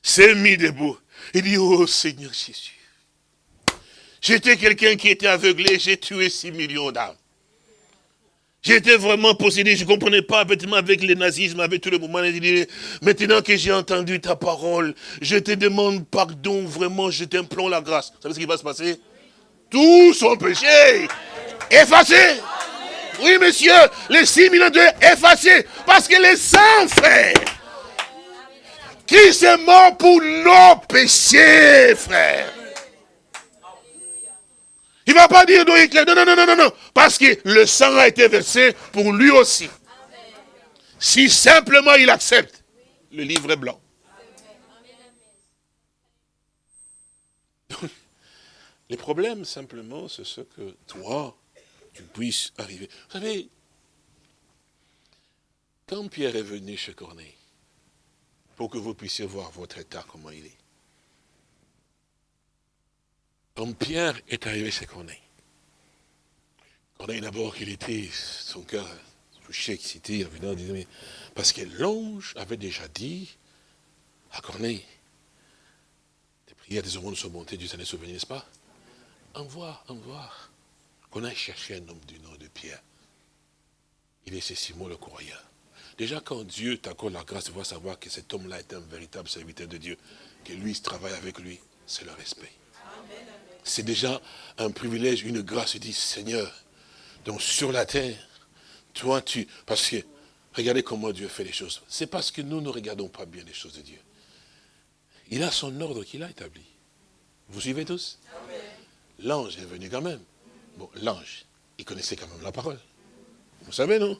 s'est mis debout, il dit, oh Seigneur Jésus, j'étais quelqu'un qui était aveuglé, j'ai tué 6 millions d'âmes. J'étais vraiment possédé, je ne comprenais pas avec le nazisme, avec tout le mouvement. Maintenant que j'ai entendu ta parole, je te demande pardon, vraiment, je t'implore la grâce. Vous savez ce qui va se passer? Tout son péché effacé. Oui, monsieur, les 6 millions de effacés. Parce que les saints, frère, qui s'est mort pour nos péchés, frère. Il ne va pas dire non, non, non, non, non, non, parce que le sang a été versé pour lui aussi. Si simplement il accepte, le livre est blanc. Les problèmes, simplement, c'est ce que toi, tu puisses arriver. Vous savez, quand Pierre est venu chez Corneille, pour que vous puissiez voir votre état, comment il est, quand Pierre est arrivé chez Corneille, Corneille d'abord, il était, son cœur touché, excité, il en disant, mais, parce que l'ange avait déjà dit à Corneille, des prières des hommes sont montées, Dieu s'en est souvenu, n'est-ce pas? Envoie, envoie. Qu'on aille chercher un homme du nom de Pierre. Il est Simon le croyant. Déjà, quand Dieu t'accorde la grâce de voir savoir que cet homme-là est un véritable serviteur de Dieu, que lui travaille avec lui, c'est le respect c'est déjà un privilège, une grâce. Il dit, Seigneur, donc sur la terre, toi tu... Parce que, regardez comment Dieu fait les choses. C'est parce que nous ne regardons pas bien les choses de Dieu. Il a son ordre qu'il a établi. Vous suivez tous? L'ange est venu quand même. Bon, l'ange, il connaissait quand même la parole. Vous savez, non?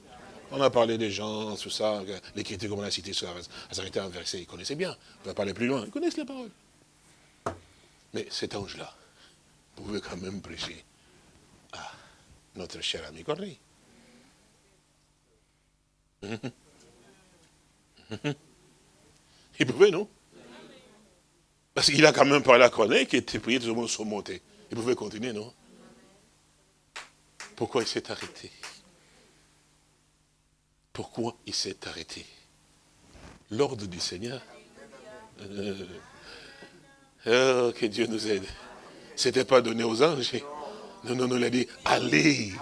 On a parlé des gens, tout ça, l'écriture, comme on a cité, ça s'arrêtait un verset, ils connaissaient bien. On va parler plus loin, ils connaissent les paroles. Mais cet ange-là pouvait quand même prêcher à notre cher ami Corneille. Il pouvait, non? Parce qu'il a quand même parlé à Corneille tout le monde surmonté. Il pouvait continuer, non? Pourquoi il s'est arrêté? Pourquoi il s'est arrêté? L'ordre du Seigneur. Euh, oh, que Dieu nous aide. Ce n'était pas donné aux anges. Non, non, non, il a dit, allez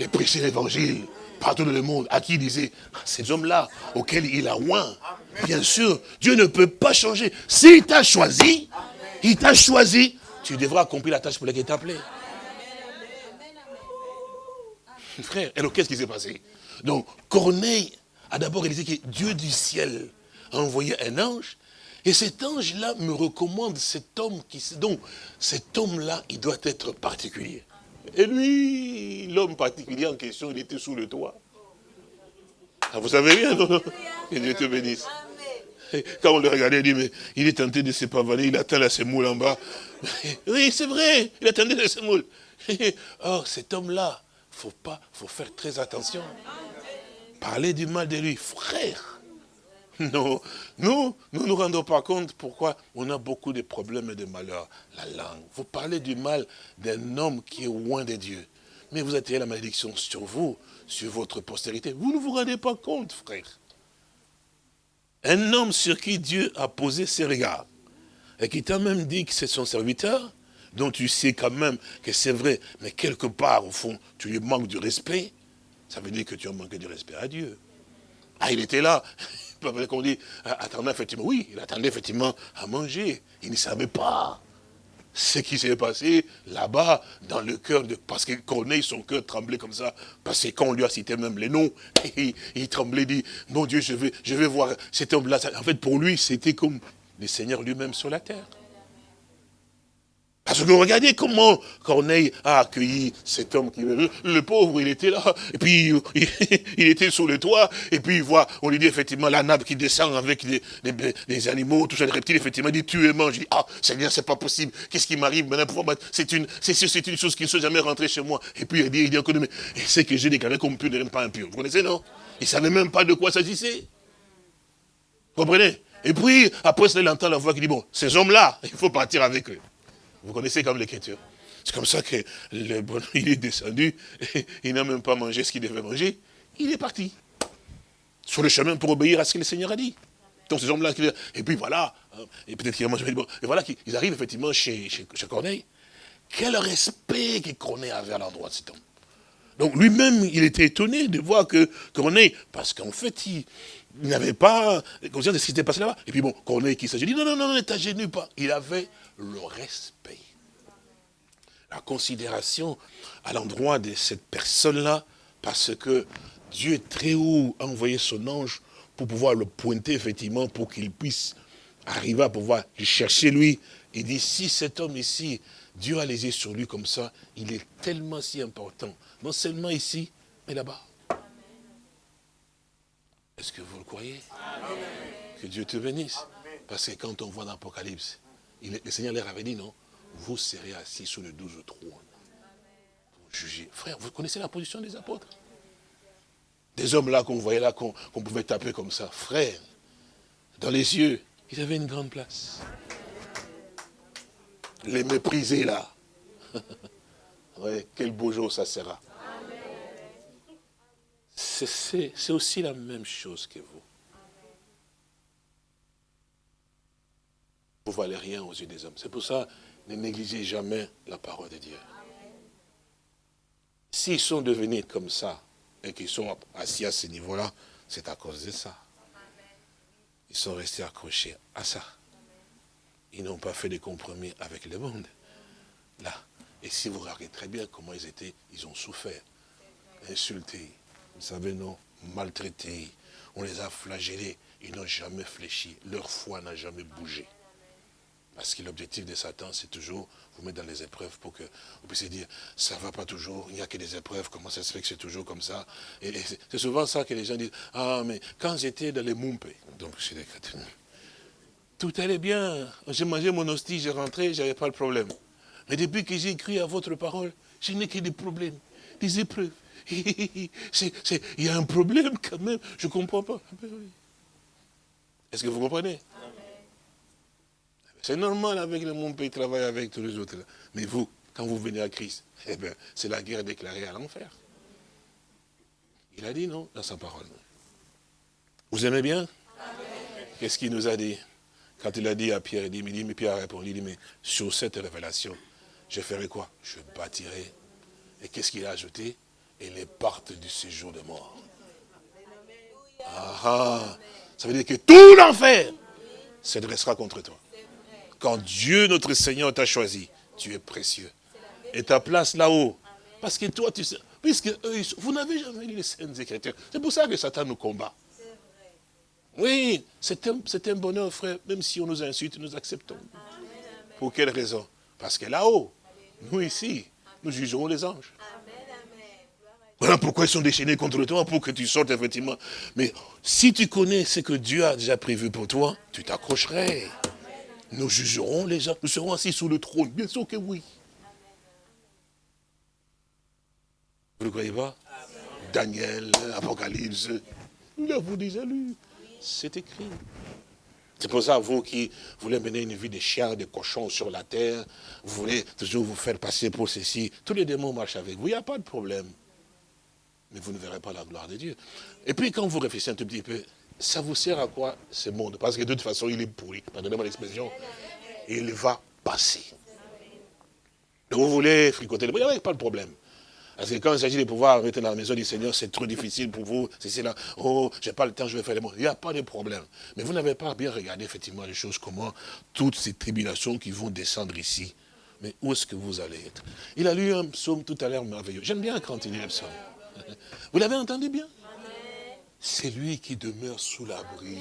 et prêchez l'évangile partout dans le monde, à qui il disait, ces hommes-là, auxquels il a oint, bien sûr, Dieu ne peut pas changer. S'il t'a choisi, il t'a choisi, tu devras accomplir la tâche pour laquelle il t'a appelé. Frère, alors qu'est-ce qui s'est passé? Donc, Corneille a d'abord réalisé que Dieu du ciel a envoyé un ange, et cet ange-là me recommande cet homme qui... Donc, cet homme-là, il doit être particulier. Et lui, l'homme particulier en question, il était sous le toit. Ah, vous savez bien, non, non Que Dieu te bénisse. Quand on le regardait, il dit, mais il est tenté de se pavaner, il attend la semoule en bas. Oui, c'est vrai, il attendait la semoule. Or, cet homme-là, faut pas, faut faire très attention. Parler du mal de lui, frère. Non, nous, nous ne nous rendons pas compte pourquoi on a beaucoup de problèmes et de malheurs. La langue. Vous parlez du mal d'un homme qui est loin de Dieu. Mais vous attirez la malédiction sur vous, sur votre postérité. Vous ne vous rendez pas compte, frère. Un homme sur qui Dieu a posé ses regards, et qui t'a même dit que c'est son serviteur, dont tu sais quand même que c'est vrai, mais quelque part, au fond, tu lui manques du respect, ça veut dire que tu as manqué du respect à Dieu. Ah, il était là, qu'on dit, ah, attendait effectivement, oui, il attendait effectivement à manger. Il ne savait pas ce qui s'est passé là-bas, dans le cœur de... Parce que Corneille, son cœur tremblait comme ça, parce que quand on lui a cité même les noms, il, il tremblait, dit, mon Dieu, je je vais voir cet homme-là. En fait, pour lui, c'était comme le Seigneur lui-même sur la terre. Parce que regardez comment Corneille a accueilli cet homme qui le, pauvre, il était là, et puis il, était sous le toit, et puis il voit, on lui dit effectivement la nappe qui descend avec des, animaux, tout ça, des reptiles, effectivement, il dit tu es mange. Il dit, ah Seigneur, c'est pas possible, qu'est-ce qui m'arrive maintenant C'est une, c'est une chose qui ne soit jamais rentrée chez moi. Et puis il dit, il dit encore, mais c'est que j'ai déclaré comme pur ne pas impur. Vous connaissez, non? Il ne savait même pas de quoi s'agissait. Vous comprenez? Et puis, après il entend la voix qui dit, bon, ces hommes-là, il faut partir avec eux. Vous connaissez comme l'écriture. C'est comme ça que le bonhomme, il est descendu, il n'a même pas mangé ce qu'il devait manger, il est parti. Sur le chemin pour obéir à ce que le Seigneur a dit. Donc ces hommes-là, et puis voilà, et peut-être qu'il a mangé, et voilà qu'ils arrivent effectivement chez, chez, Corneille. Quel respect que Corneille avait à l'endroit de cet homme. Donc lui-même, il était étonné de voir que Corneille, parce qu'en fait, il, n'avait pas conscience de ce qui s'était passé là-bas. Et puis bon, Corneille qui s'agit dit, non, non, non, ne t'agénue pas. Il avait le respect. La considération à l'endroit de cette personne-là, parce que Dieu est très haut a envoyé son ange pour pouvoir le pointer, effectivement, pour qu'il puisse arriver à pouvoir le chercher lui. Il dit, si cet homme ici, Dieu a les yeux sur lui comme ça, il est tellement si important, non seulement ici, mais là-bas. Est-ce que vous le croyez? Que Dieu te bénisse. Parce que quand on voit dans l'Apocalypse, le Seigneur leur avait dit, non, vous serez assis sur le douze trône. Pour juger. Frère, vous connaissez la position des apôtres? Des hommes là qu'on voyait là, qu'on pouvait taper comme ça. Frère, dans les yeux, ils avaient une grande place. Les mépriser là. ouais, quel beau jour ça sera. C'est aussi la même chose que vous. Vous valez rien aux yeux des hommes. C'est pour ça, ne négligez jamais la parole de Dieu. S'ils sont devenus comme ça, et qu'ils sont assis à ce niveau-là, c'est à cause de ça. Ils sont restés accrochés à ça. Ils n'ont pas fait de compromis avec le monde. Là. Et si vous regardez très bien comment ils étaient, ils ont souffert, insultés, vous savez, non, maltraités. On les a flagellés. Ils n'ont jamais fléchi. Leur foi n'a jamais bougé. Parce que l'objectif de Satan, c'est toujours vous mettre dans les épreuves pour que vous puissiez dire, ça ne va pas toujours, il n'y a que des épreuves, comment ça se fait que c'est toujours comme ça? Et, c'est souvent ça que les gens disent, ah mais quand j'étais dans les Mumpe, donc chez les chrétiens, tout allait bien, j'ai mangé mon hostie, j'ai rentré, j'avais pas le problème. Mais depuis que j'ai écrit à votre parole, je n'ai que des problèmes, des épreuves. il y a un problème quand même, je ne comprends pas. Ah ben Est-ce que vous comprenez? C'est normal avec le monde pays travaille avec tous les autres. Mais vous, quand vous venez à Christ, eh bien, c'est la guerre déclarée à l'enfer. Il a dit non dans sa parole. Vous aimez bien? Qu'est-ce qu'il nous a dit? Quand il a dit à Pierre, il dit, mais Pierre a répondu, il dit, mais sur cette révélation, je ferai quoi? Je bâtirai. Et qu'est-ce qu'il a ajouté? Et les portes du séjour de mort. Ah, ah Ça veut dire que tout l'enfer se dressera contre toi. Quand Dieu, notre Seigneur, t'a choisi, tu es précieux. Et ta place là-haut. Parce que toi, tu sais, puisque eux, vous n'avez jamais lu les scènes Écritures. C'est pour ça que Satan nous combat. Oui, c'est un, un, bonheur, frère. Même si on nous insulte, nous acceptons. Pour quelle raison? Parce que là-haut, nous ici, nous jugerons les anges. Voilà pourquoi ils sont déchaînés contre toi, pour que tu sortes effectivement. Mais si tu connais ce que Dieu a déjà prévu pour toi, tu t'accrocherais. Nous jugerons les gens, nous serons assis sous le trône. Bien sûr que oui. Vous ne croyez pas? Daniel, Apocalypse, nous l'avons déjà lu. C'est écrit. C'est pour ça, vous qui voulez mener une vie de chien, de cochon sur la terre, vous voulez toujours vous faire passer pour ceci, tous les démons marchent avec vous, il n'y a pas de problème. Mais vous ne verrez pas la gloire de Dieu. Et puis quand vous réfléchissez un tout petit peu, ça vous sert à quoi ce monde? Parce que de toute façon, il est pourri. Pardonnez-moi l'expression. Il va passer. Vous voulez fricoter le il n'y a pas de problème. Parce que quand il s'agit de pouvoir arrêter dans la maison du Seigneur, c'est trop difficile pour vous. C'est là, oh, j'ai pas le temps, je vais faire les mots. Il n'y a pas de problème. Mais vous n'avez pas bien regardé effectivement les choses, comment toutes ces tribulations qui vont descendre ici. Mais où est-ce que vous allez être? Il a lu un psaume tout à l'heure merveilleux. J'aime bien quand il lit le psaume. Vous l'avez entendu bien? C'est lui qui demeure sous l'abri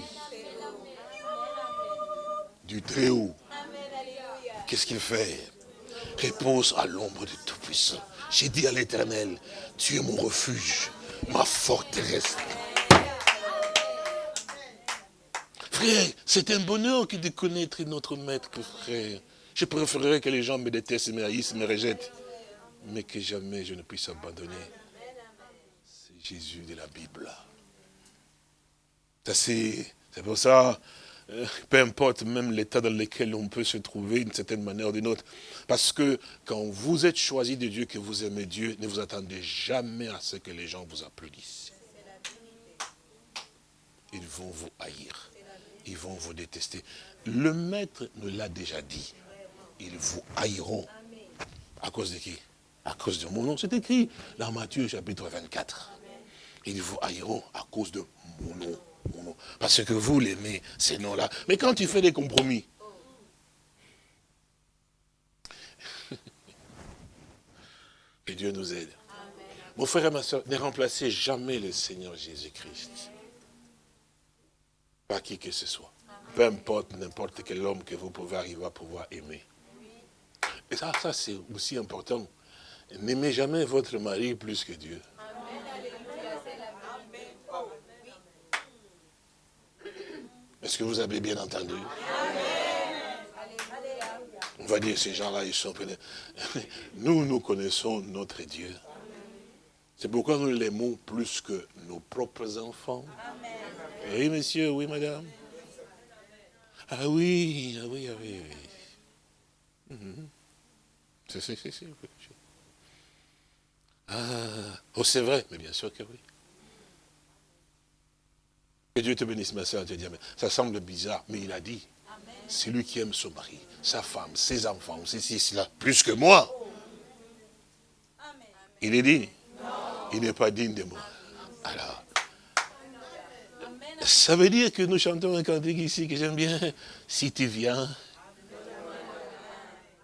du Très-Haut. Qu'est-ce qu'il fait? Réponse à l'ombre du Tout-Puissant. J'ai dit à l'Éternel, tu es mon refuge, ma forteresse. Frère, c'est un bonheur que de connaître notre maître, frère. Je préférerais que les gens me détestent, me haïssent, me rejettent. Mais que jamais je ne puisse abandonner. C'est Jésus de la Bible. C'est pour ça, euh, peu importe même l'état dans lequel on peut se trouver d'une certaine manière ou d'une autre. Parce que quand vous êtes choisi de Dieu, que vous aimez Dieu, ne vous attendez jamais à ce que les gens vous applaudissent. Ils vont vous haïr. Ils vont vous détester. Le maître nous l'a déjà dit. Ils vous haïront. À cause de qui? À cause de mon nom. C'est écrit dans Matthieu chapitre 24. Ils vous haïront à cause de mon nom. Parce que vous l'aimez, ces noms-là. Mais quand tu fais des compromis, que Dieu nous aide. Mon frère et ma soeur, ne remplacez jamais le Seigneur Jésus-Christ. Pas qui que ce soit. Peu importe n'importe quel homme que vous pouvez arriver à pouvoir aimer. Et ça, ça c'est aussi important. N'aimez jamais votre mari plus que Dieu. Est-ce que vous avez bien entendu? On va dire, ces gens-là, ils sont... Nous, nous connaissons notre Dieu. C'est pourquoi nous l'aimons plus que nos propres enfants. Oui, monsieur, oui, madame. Ah oui, ah oui, ah oui, oui. C'est, c'est, c'est, Ah, oh, c'est vrai, mais bien sûr que oui. Que Dieu te bénisse, ma soeur. Ça semble bizarre, mais il a dit, c'est lui qui aime son mari, sa femme, ses enfants, ceci, cela, plus que moi. Il est dit, il n'est pas digne de moi. Alors, ça veut dire que nous chantons un cantique ici que j'aime bien. Si tu viens,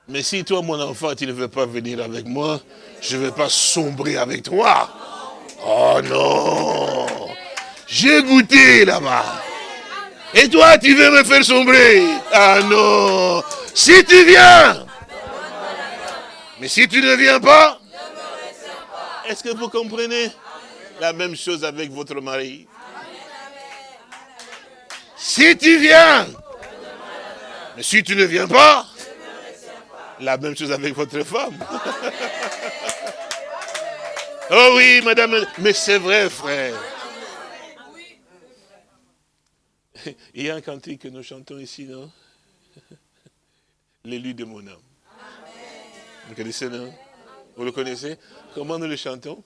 mais si toi, mon enfant, tu ne veux pas venir avec moi, je ne vais pas sombrer avec toi. Oh non j'ai goûté là-bas. Et toi, tu veux me faire sombrer? Ah non Si tu viens, mais si tu ne viens pas, est-ce que vous comprenez La même chose avec votre mari? Si tu viens, mais si tu ne viens pas, la même chose avec votre femme. oh oui, madame, mais c'est vrai, frère. Il y a un cantique que nous chantons ici, non? L'élu de mon âme. Vous connaissez, non? Vous le connaissez? Comment nous le chantons?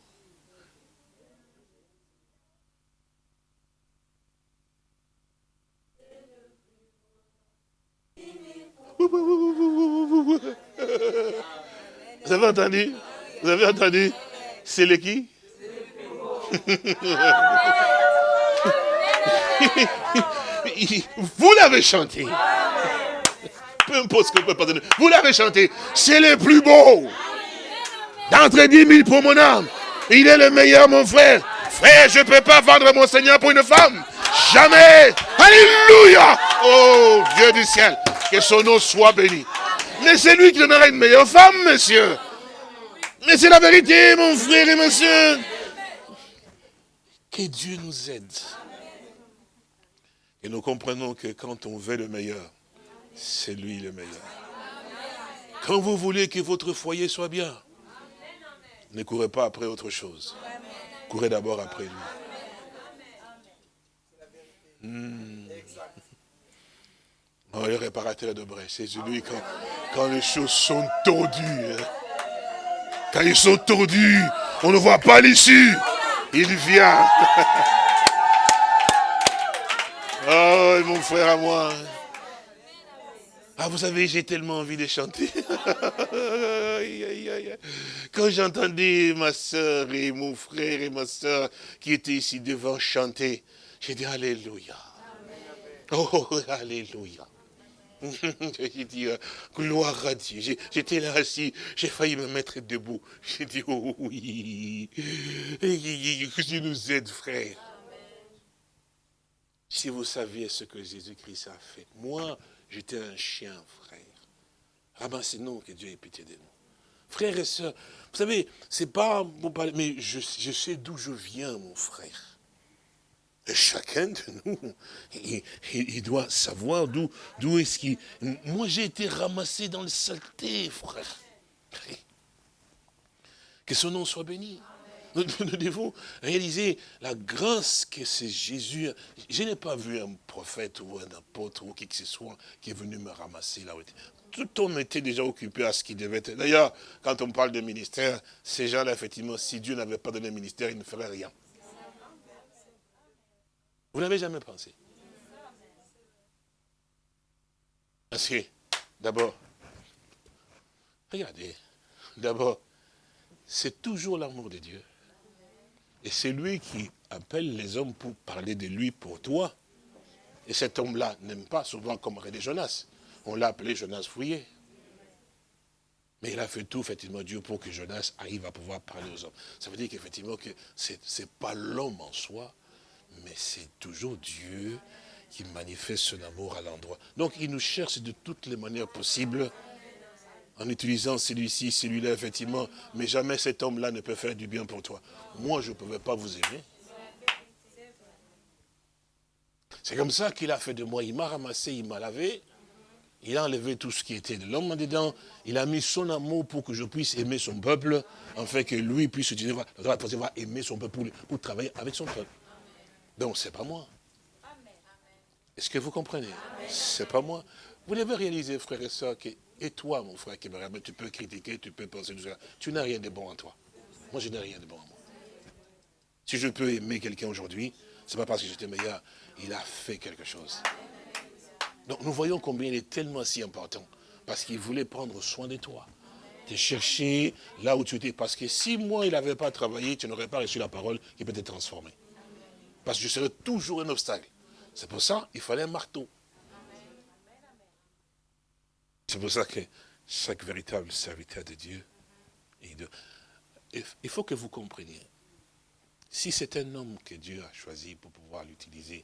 Vous avez entendu? Vous avez entendu? C'est le qui? Vous l'avez chanté. Peu importe ce que vous pouvez pardonner. Vous l'avez chanté. C'est le plus beau. D'entre dix mille pour mon âme. Il est le meilleur, mon frère. Frère, je ne peux pas vendre mon Seigneur pour une femme. Jamais. Alléluia. Oh, Dieu du ciel. Que son nom soit béni. Mais c'est lui qui donnera une meilleure femme, monsieur. Mais c'est la vérité, mon frère et monsieur. Que Dieu nous aide. Et nous comprenons que quand on veut le meilleur, c'est lui le meilleur. Quand vous voulez que votre foyer soit bien, ne courez pas après autre chose. Courez d'abord après lui. Hmm. Oh, le réparateur de brèche, c'est celui quand, quand les choses sont tordues. Hein. Quand ils sont tordus, on ne voit pas l'issue. Il vient. Oh, mon frère à moi. Ah, vous savez, j'ai tellement envie de chanter. Quand j'entendais ma soeur et mon frère et ma soeur qui étaient ici devant chanter, j'ai dit Alléluia. Oh, Alléluia. j'ai dit, euh, gloire à Dieu. J'étais là assis, j'ai failli me mettre debout. J'ai dit, oh oui, que Dieu nous aide, frère. Si vous saviez ce que Jésus-Christ a fait. Moi, j'étais un chien, frère. Ramassez-nous, que Dieu ait pitié de nous. Frères et sœurs, vous savez, c'est pas pour parler, mais je, sais d'où je viens, mon frère. Et chacun de nous, il, doit savoir d'où d'où est-ce qu'il... Moi, j'ai été ramassé dans le saleté, frère. Que son nom soit béni. Nous, devons réaliser la grâce que c'est Jésus. Je n'ai pas vu un prophète ou un apôtre ou qui que ce soit qui est venu me ramasser là. Tout homme était déjà occupé à ce qu'il devait être. D'ailleurs, quand on parle de ministère, ces gens-là, effectivement, si Dieu n'avait pas donné ministère, ils ne feraient rien. Vous n'avez jamais pensé Parce que, d'abord, regardez, d'abord, c'est toujours l'amour de Dieu et c'est lui qui appelle les hommes pour parler de lui pour toi. Et cet homme-là n'aime pas souvent comme René Jonas. On l'a appelé Jonas Fouillé. Mais il a fait tout, effectivement, Dieu, pour que Jonas arrive à pouvoir parler aux hommes. Ça veut dire qu'effectivement, que ce n'est pas l'homme en soi, mais c'est toujours Dieu qui manifeste son amour à l'endroit. Donc, il nous cherche de toutes les manières possibles en utilisant celui-ci, celui-là, effectivement, mais jamais cet homme-là ne peut faire du bien pour toi. Moi, je ne pouvais pas vous aimer. C'est comme ça qu'il a fait de moi. Il m'a ramassé, il m'a lavé. Il a enlevé tout ce qui était de l'homme dedans. Il a mis son amour pour que je puisse aimer son peuple, en fait que lui puisse utiliser, aimer son peuple pour, pour travailler avec son peuple. Donc, c'est pas moi. Est-ce que vous comprenez? C'est pas moi. Vous devez réaliser, frères et sœurs, que et toi, mon frère tu peux critiquer, tu peux penser. Tu n'as rien de bon en toi. Moi, je n'ai rien de bon en moi. Si je peux aimer quelqu'un aujourd'hui, ce n'est pas parce que j'étais meilleur. Il a fait quelque chose. Donc nous voyons combien il est tellement si important. Parce qu'il voulait prendre soin de toi. Te chercher là où tu étais. Parce que si moi, il n'avait pas travaillé, tu n'aurais pas reçu la parole qui peut te transformer. Parce que je serais toujours un obstacle. C'est pour ça qu'il fallait un marteau. C'est pour ça que chaque véritable serviteur de Dieu, il faut que vous compreniez, si c'est un homme que Dieu a choisi pour pouvoir l'utiliser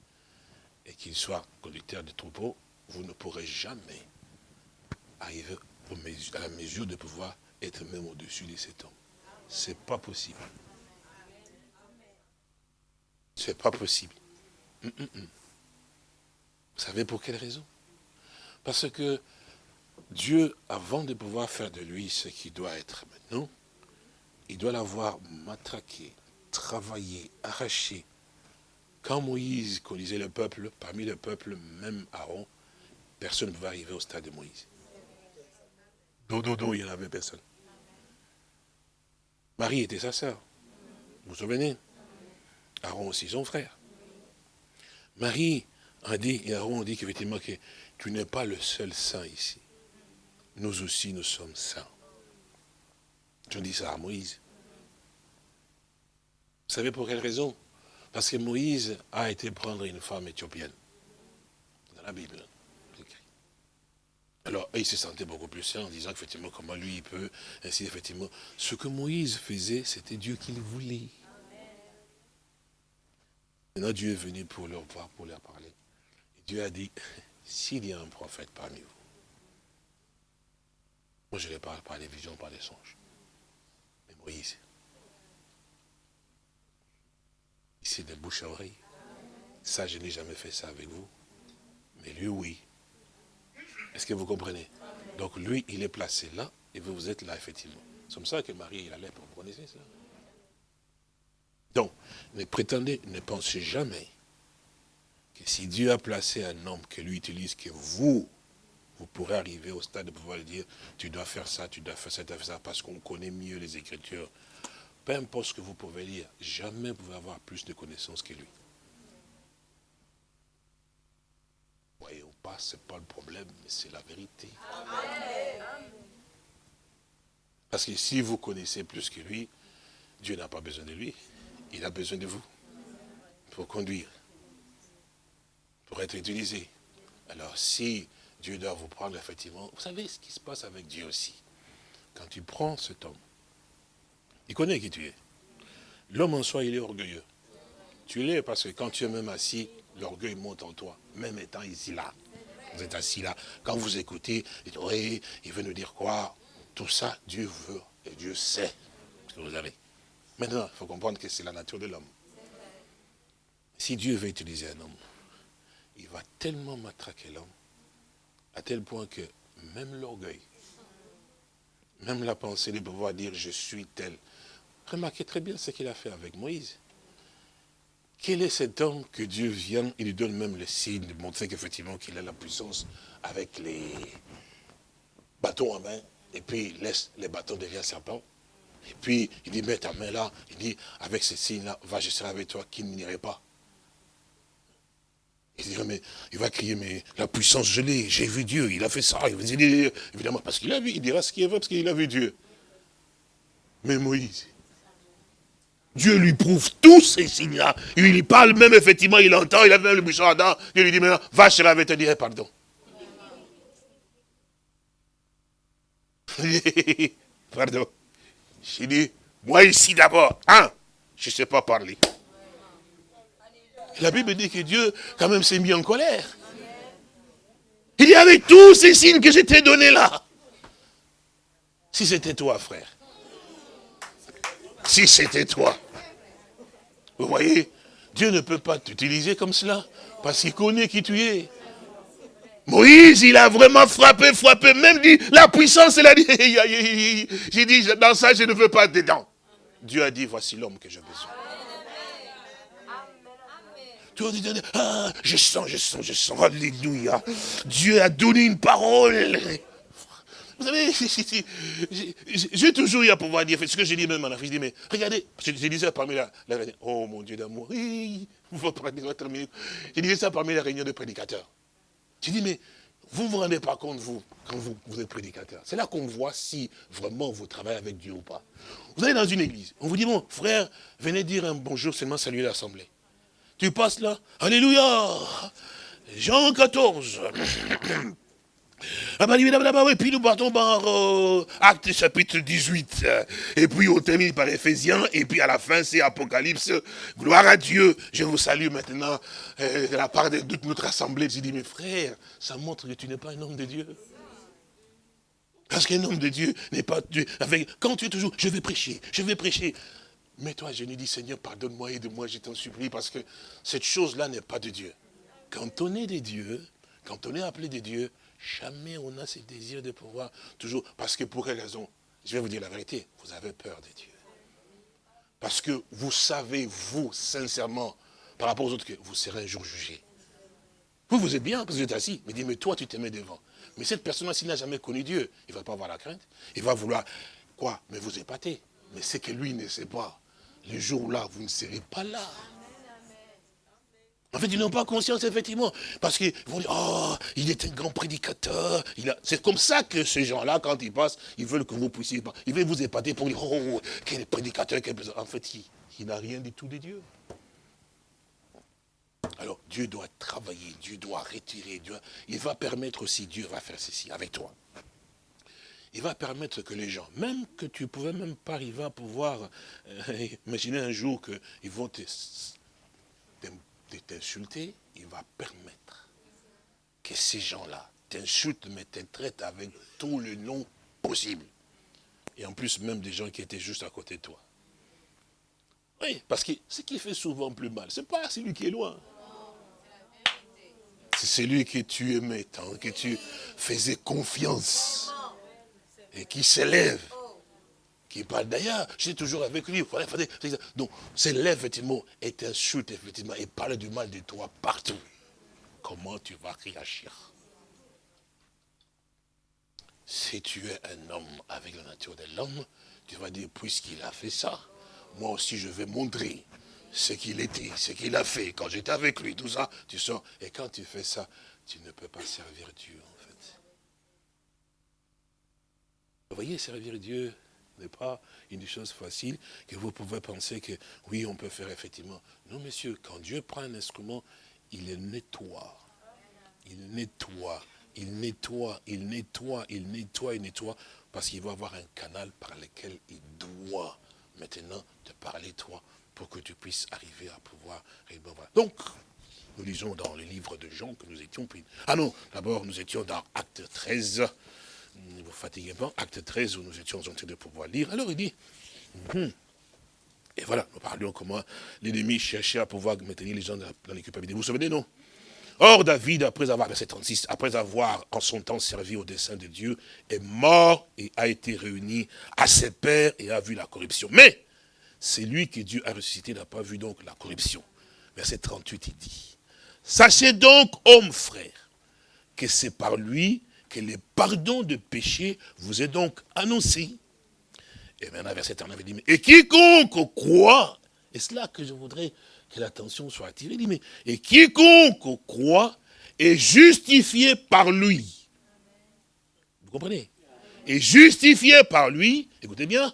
et qu'il soit conducteur de troupeau, vous ne pourrez jamais arriver à la mesure de pouvoir être même au-dessus de cet homme. C'est pas possible. C'est pas possible. Hum, hum, hum. Vous savez pour quelle raison? Parce que Dieu, avant de pouvoir faire de lui ce qu'il doit être maintenant, il doit l'avoir matraqué, travaillé, arraché. Quand Moïse conduisait le peuple, parmi le peuple, même Aaron, personne ne pouvait arriver au stade de Moïse. Dodo, il n'y en avait personne. Marie était sa sœur. Vous vous souvenez? Aaron aussi son frère. Marie a dit, et Aaron a dit qu'effectivement que tu n'es pas le seul saint ici. Nous aussi, nous sommes saints. Je dis ça à Moïse. Vous savez pour quelle raison? Parce que Moïse a été prendre une femme éthiopienne. Dans la Bible. Alors, il se sentait beaucoup plus sain en disant effectivement comment lui il peut, ainsi effectivement. Ce que Moïse faisait, c'était Dieu qui le voulait. Maintenant, Dieu est venu pour leur voir, pour leur parler. Dieu a dit, s'il y a un prophète parmi vous, je ne parle par les visions, par les songes. Mais Moïse, ici de bouche à oreille, ça je n'ai jamais fait ça avec vous. Mais lui, oui. Est-ce que vous comprenez? Donc lui, il est placé là, et vous, vous êtes là, effectivement. C'est comme ça que Marie, il allait, vous connaissez ça donc, ne prétendez, ne pensez jamais que si Dieu a placé un homme que lui utilise, que vous, vous pourrez arriver au stade de pouvoir dire, tu dois faire ça, tu dois faire ça, tu dois faire ça, parce qu'on connaît mieux les Écritures. Peu importe ce que vous pouvez dire, jamais vous pouvez avoir plus de connaissances que lui. Voyez ou pas, ce n'est pas le problème, mais c'est la vérité. Parce que si vous connaissez plus que lui, Dieu n'a pas besoin de lui. Il a besoin de vous pour conduire, pour être utilisé. Alors si Dieu doit vous prendre, effectivement, vous savez ce qui se passe avec Dieu aussi. Quand tu prends cet homme, il connaît qui tu es. L'homme en soi, il est orgueilleux. Tu l'es parce que quand tu es même assis, l'orgueil monte en toi, même étant ici là. Vous êtes assis là. Quand vous écoutez, il, il veut nous dire quoi? Tout ça, Dieu veut et Dieu sait ce que vous avez. Maintenant, il faut comprendre que c'est la nature de l'homme. Si Dieu veut utiliser un homme, il va tellement matraquer l'homme, à tel point que même l'orgueil, même la pensée de pouvoir dire je suis tel. Remarquez très bien ce qu'il a fait avec Moïse. Quel est cet homme que Dieu vient, il lui donne même le signe de montrer qu'effectivement qu'il a la puissance avec les bâtons en main, et puis il laisse les bâtons derrière serpent. Et puis, il dit, mets ta main là. Il dit, avec ce signe-là, va, je serai avec toi, qui n'irait pas. Il mais il va crier, mais la puissance, je l'ai, j'ai vu Dieu, il a fait ça. Il dit, évidemment, parce qu'il a vu, il dira ce qu'il veut, parce qu'il a vu Dieu. Mais Moïse, Dieu lui prouve tous ces signes-là. Il lui parle même, effectivement, il entend, il a même le buisson Adam. Il lui dit, maintenant, va, je avec te dire pardon. pardon. J'ai dit, moi ici d'abord, hein, je ne sais pas parler. La Bible dit que Dieu, quand même, s'est mis en colère. Il y avait tous ces signes que j'étais donnés là. Si c'était toi, frère. Si c'était toi. Vous voyez, Dieu ne peut pas t'utiliser comme cela, parce qu'il connaît qui tu es. Moïse, il a vraiment frappé, frappé, même dit, la puissance, il a dit, j'ai dit, dans ça, je ne veux pas dedans. Dieu a dit, voici l'homme que j'ai besoin. Ah, je sens, je sens, je sens, alléluia. Dieu a donné une parole. Vous savez, j'ai toujours eu à pouvoir dire, ce que j'ai dit même à la fille, je dis, mais regardez, je, disais ça parmi la, réunion, oh mon Dieu d'amour, je disais ça parmi la réunion de prédicateurs. Tu dis, mais vous ne vous rendez pas compte, vous, quand vous, êtes prédicateur. C'est là qu'on voit si vraiment vous travaillez avec Dieu ou pas. Vous allez dans une église, on vous dit, bon, frère, venez dire un bonjour, seulement saluer l'assemblée. Tu passes là, Alléluia Jean 14. Ah bah, et puis nous partons par euh, Acte chapitre 18. Et puis on termine par Ephésiens. Et puis à la fin, c'est Apocalypse. Gloire à Dieu. Je vous salue maintenant euh, de la part de toute notre assemblée. Je dis, mes frères, ça montre que tu n'es pas un homme de Dieu. Parce qu'un homme de Dieu n'est pas Dieu. Avec, quand tu es toujours, je vais prêcher, je vais prêcher. Mais toi, je lui dis, Seigneur, pardonne-moi, aide-moi, je t'en supplie, parce que cette chose-là n'est pas de Dieu. Quand on est des dieux, quand on est appelé des dieux, jamais on a ce désir de pouvoir toujours, parce que pour quelle raison? Je vais vous dire la vérité, vous avez peur des dieux. Parce que vous savez, vous, sincèrement, par rapport aux autres, que vous serez un jour jugé. Vous, vous êtes bien, parce que vous êtes assis. Mais dis, mais toi, tu te mets devant. Mais cette personne-là, s'il n'a jamais connu Dieu, il ne va pas avoir la crainte. Il va vouloir, quoi? Mais vous épater. Mais c'est que lui ne sait pas. Le jour-là, vous ne serez pas là. En fait, ils n'ont pas conscience, effectivement. Parce qu'ils vont dire, oh, il est un grand prédicateur. C'est comme ça que ces gens-là, quand ils passent, ils veulent que vous puissiez... Ils veulent vous épater pour dire, oh, quel prédicateur, quel... En fait, il, il n'a rien du tout de Dieu. Alors, Dieu doit travailler, Dieu doit retirer, Dieu, il va permettre aussi, Dieu va faire ceci avec toi. Il va permettre que les gens, même que tu ne pouvais même pas arriver à pouvoir, euh, imaginer un jour qu'ils vont t'insulter, il va permettre que ces gens-là t'insultent, mais te traitent avec tout le nom possible. Et en plus, même des gens qui étaient juste à côté de toi. Oui, parce que ce qui fait souvent plus mal, ce n'est pas celui qui est loin. C'est celui que tu aimais tant, que tu faisais confiance. Et qui s'élève. Qui parle d'ailleurs, j'étais toujours avec lui. Donc, s'élève effectivement et t'insulte effectivement et parle du mal de toi partout. Comment tu vas réagir? Si tu es un homme avec la nature de l'homme, tu vas dire, puisqu'il a fait ça, moi aussi je vais montrer ce qu'il était, ce qu'il a fait, quand j'étais avec lui, tout ça, tu sors. Et quand tu fais ça, tu ne peux pas servir Dieu, en fait. Vous voyez, servir Dieu n'est pas une chose facile que vous pouvez penser que, oui, on peut faire effectivement. Non, monsieur, quand Dieu prend un instrument, il le nettoie. Il nettoie, il nettoie, il nettoie, il nettoie, il nettoie, parce qu'il va avoir un canal par lequel il doit maintenant te parler, toi, pour que tu puisses arriver à pouvoir... Donc, nous lisons dans le livre de Jean que nous étions. Ah non, d'abord nous étions dans Acte 13. Ne vous fatiguez pas, Acte 13 où nous étions en train de pouvoir lire. Alors il dit, hum. et voilà, nous parlions comment l'ennemi cherchait à pouvoir maintenir les gens dans les culpabilités. Vous vous souvenez, non? Or, David, après avoir, verset 36, après avoir en son temps servi au dessein de Dieu, est mort et a été réuni à ses pères et a vu la corruption. Mais, c'est lui que Dieu a ressuscité n'a pas vu donc la corruption. Verset 38, il dit, Sachez donc, hommes frères, que c'est par lui que le pardon de péché vous est donc annoncé. Et maintenant, verset 39, il dit, et quiconque croit, et c'est que je voudrais que l'attention soit attirée, il dit, mais, et quiconque croit est justifié par lui. Vous comprenez? Est justifié par lui, écoutez bien,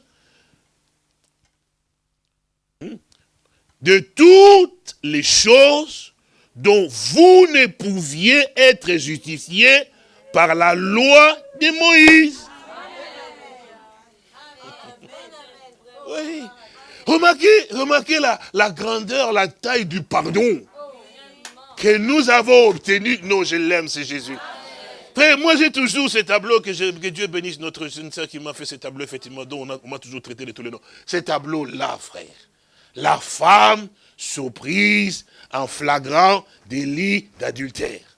de toutes les choses dont vous ne pouviez être justifiés par la loi de Moïse. Oui. Remarquez, remarquez la, la grandeur, la taille du pardon que nous avons obtenu. Non, je l'aime, c'est Jésus. Frère, moi j'ai toujours ce tableau, que, que, Dieu bénisse notre jeune sœur qui m'a fait ce tableau, effectivement, dont on m'a toujours traité de tous les noms. Ce tableau-là, frère la femme surprise en flagrant délit d'adultère.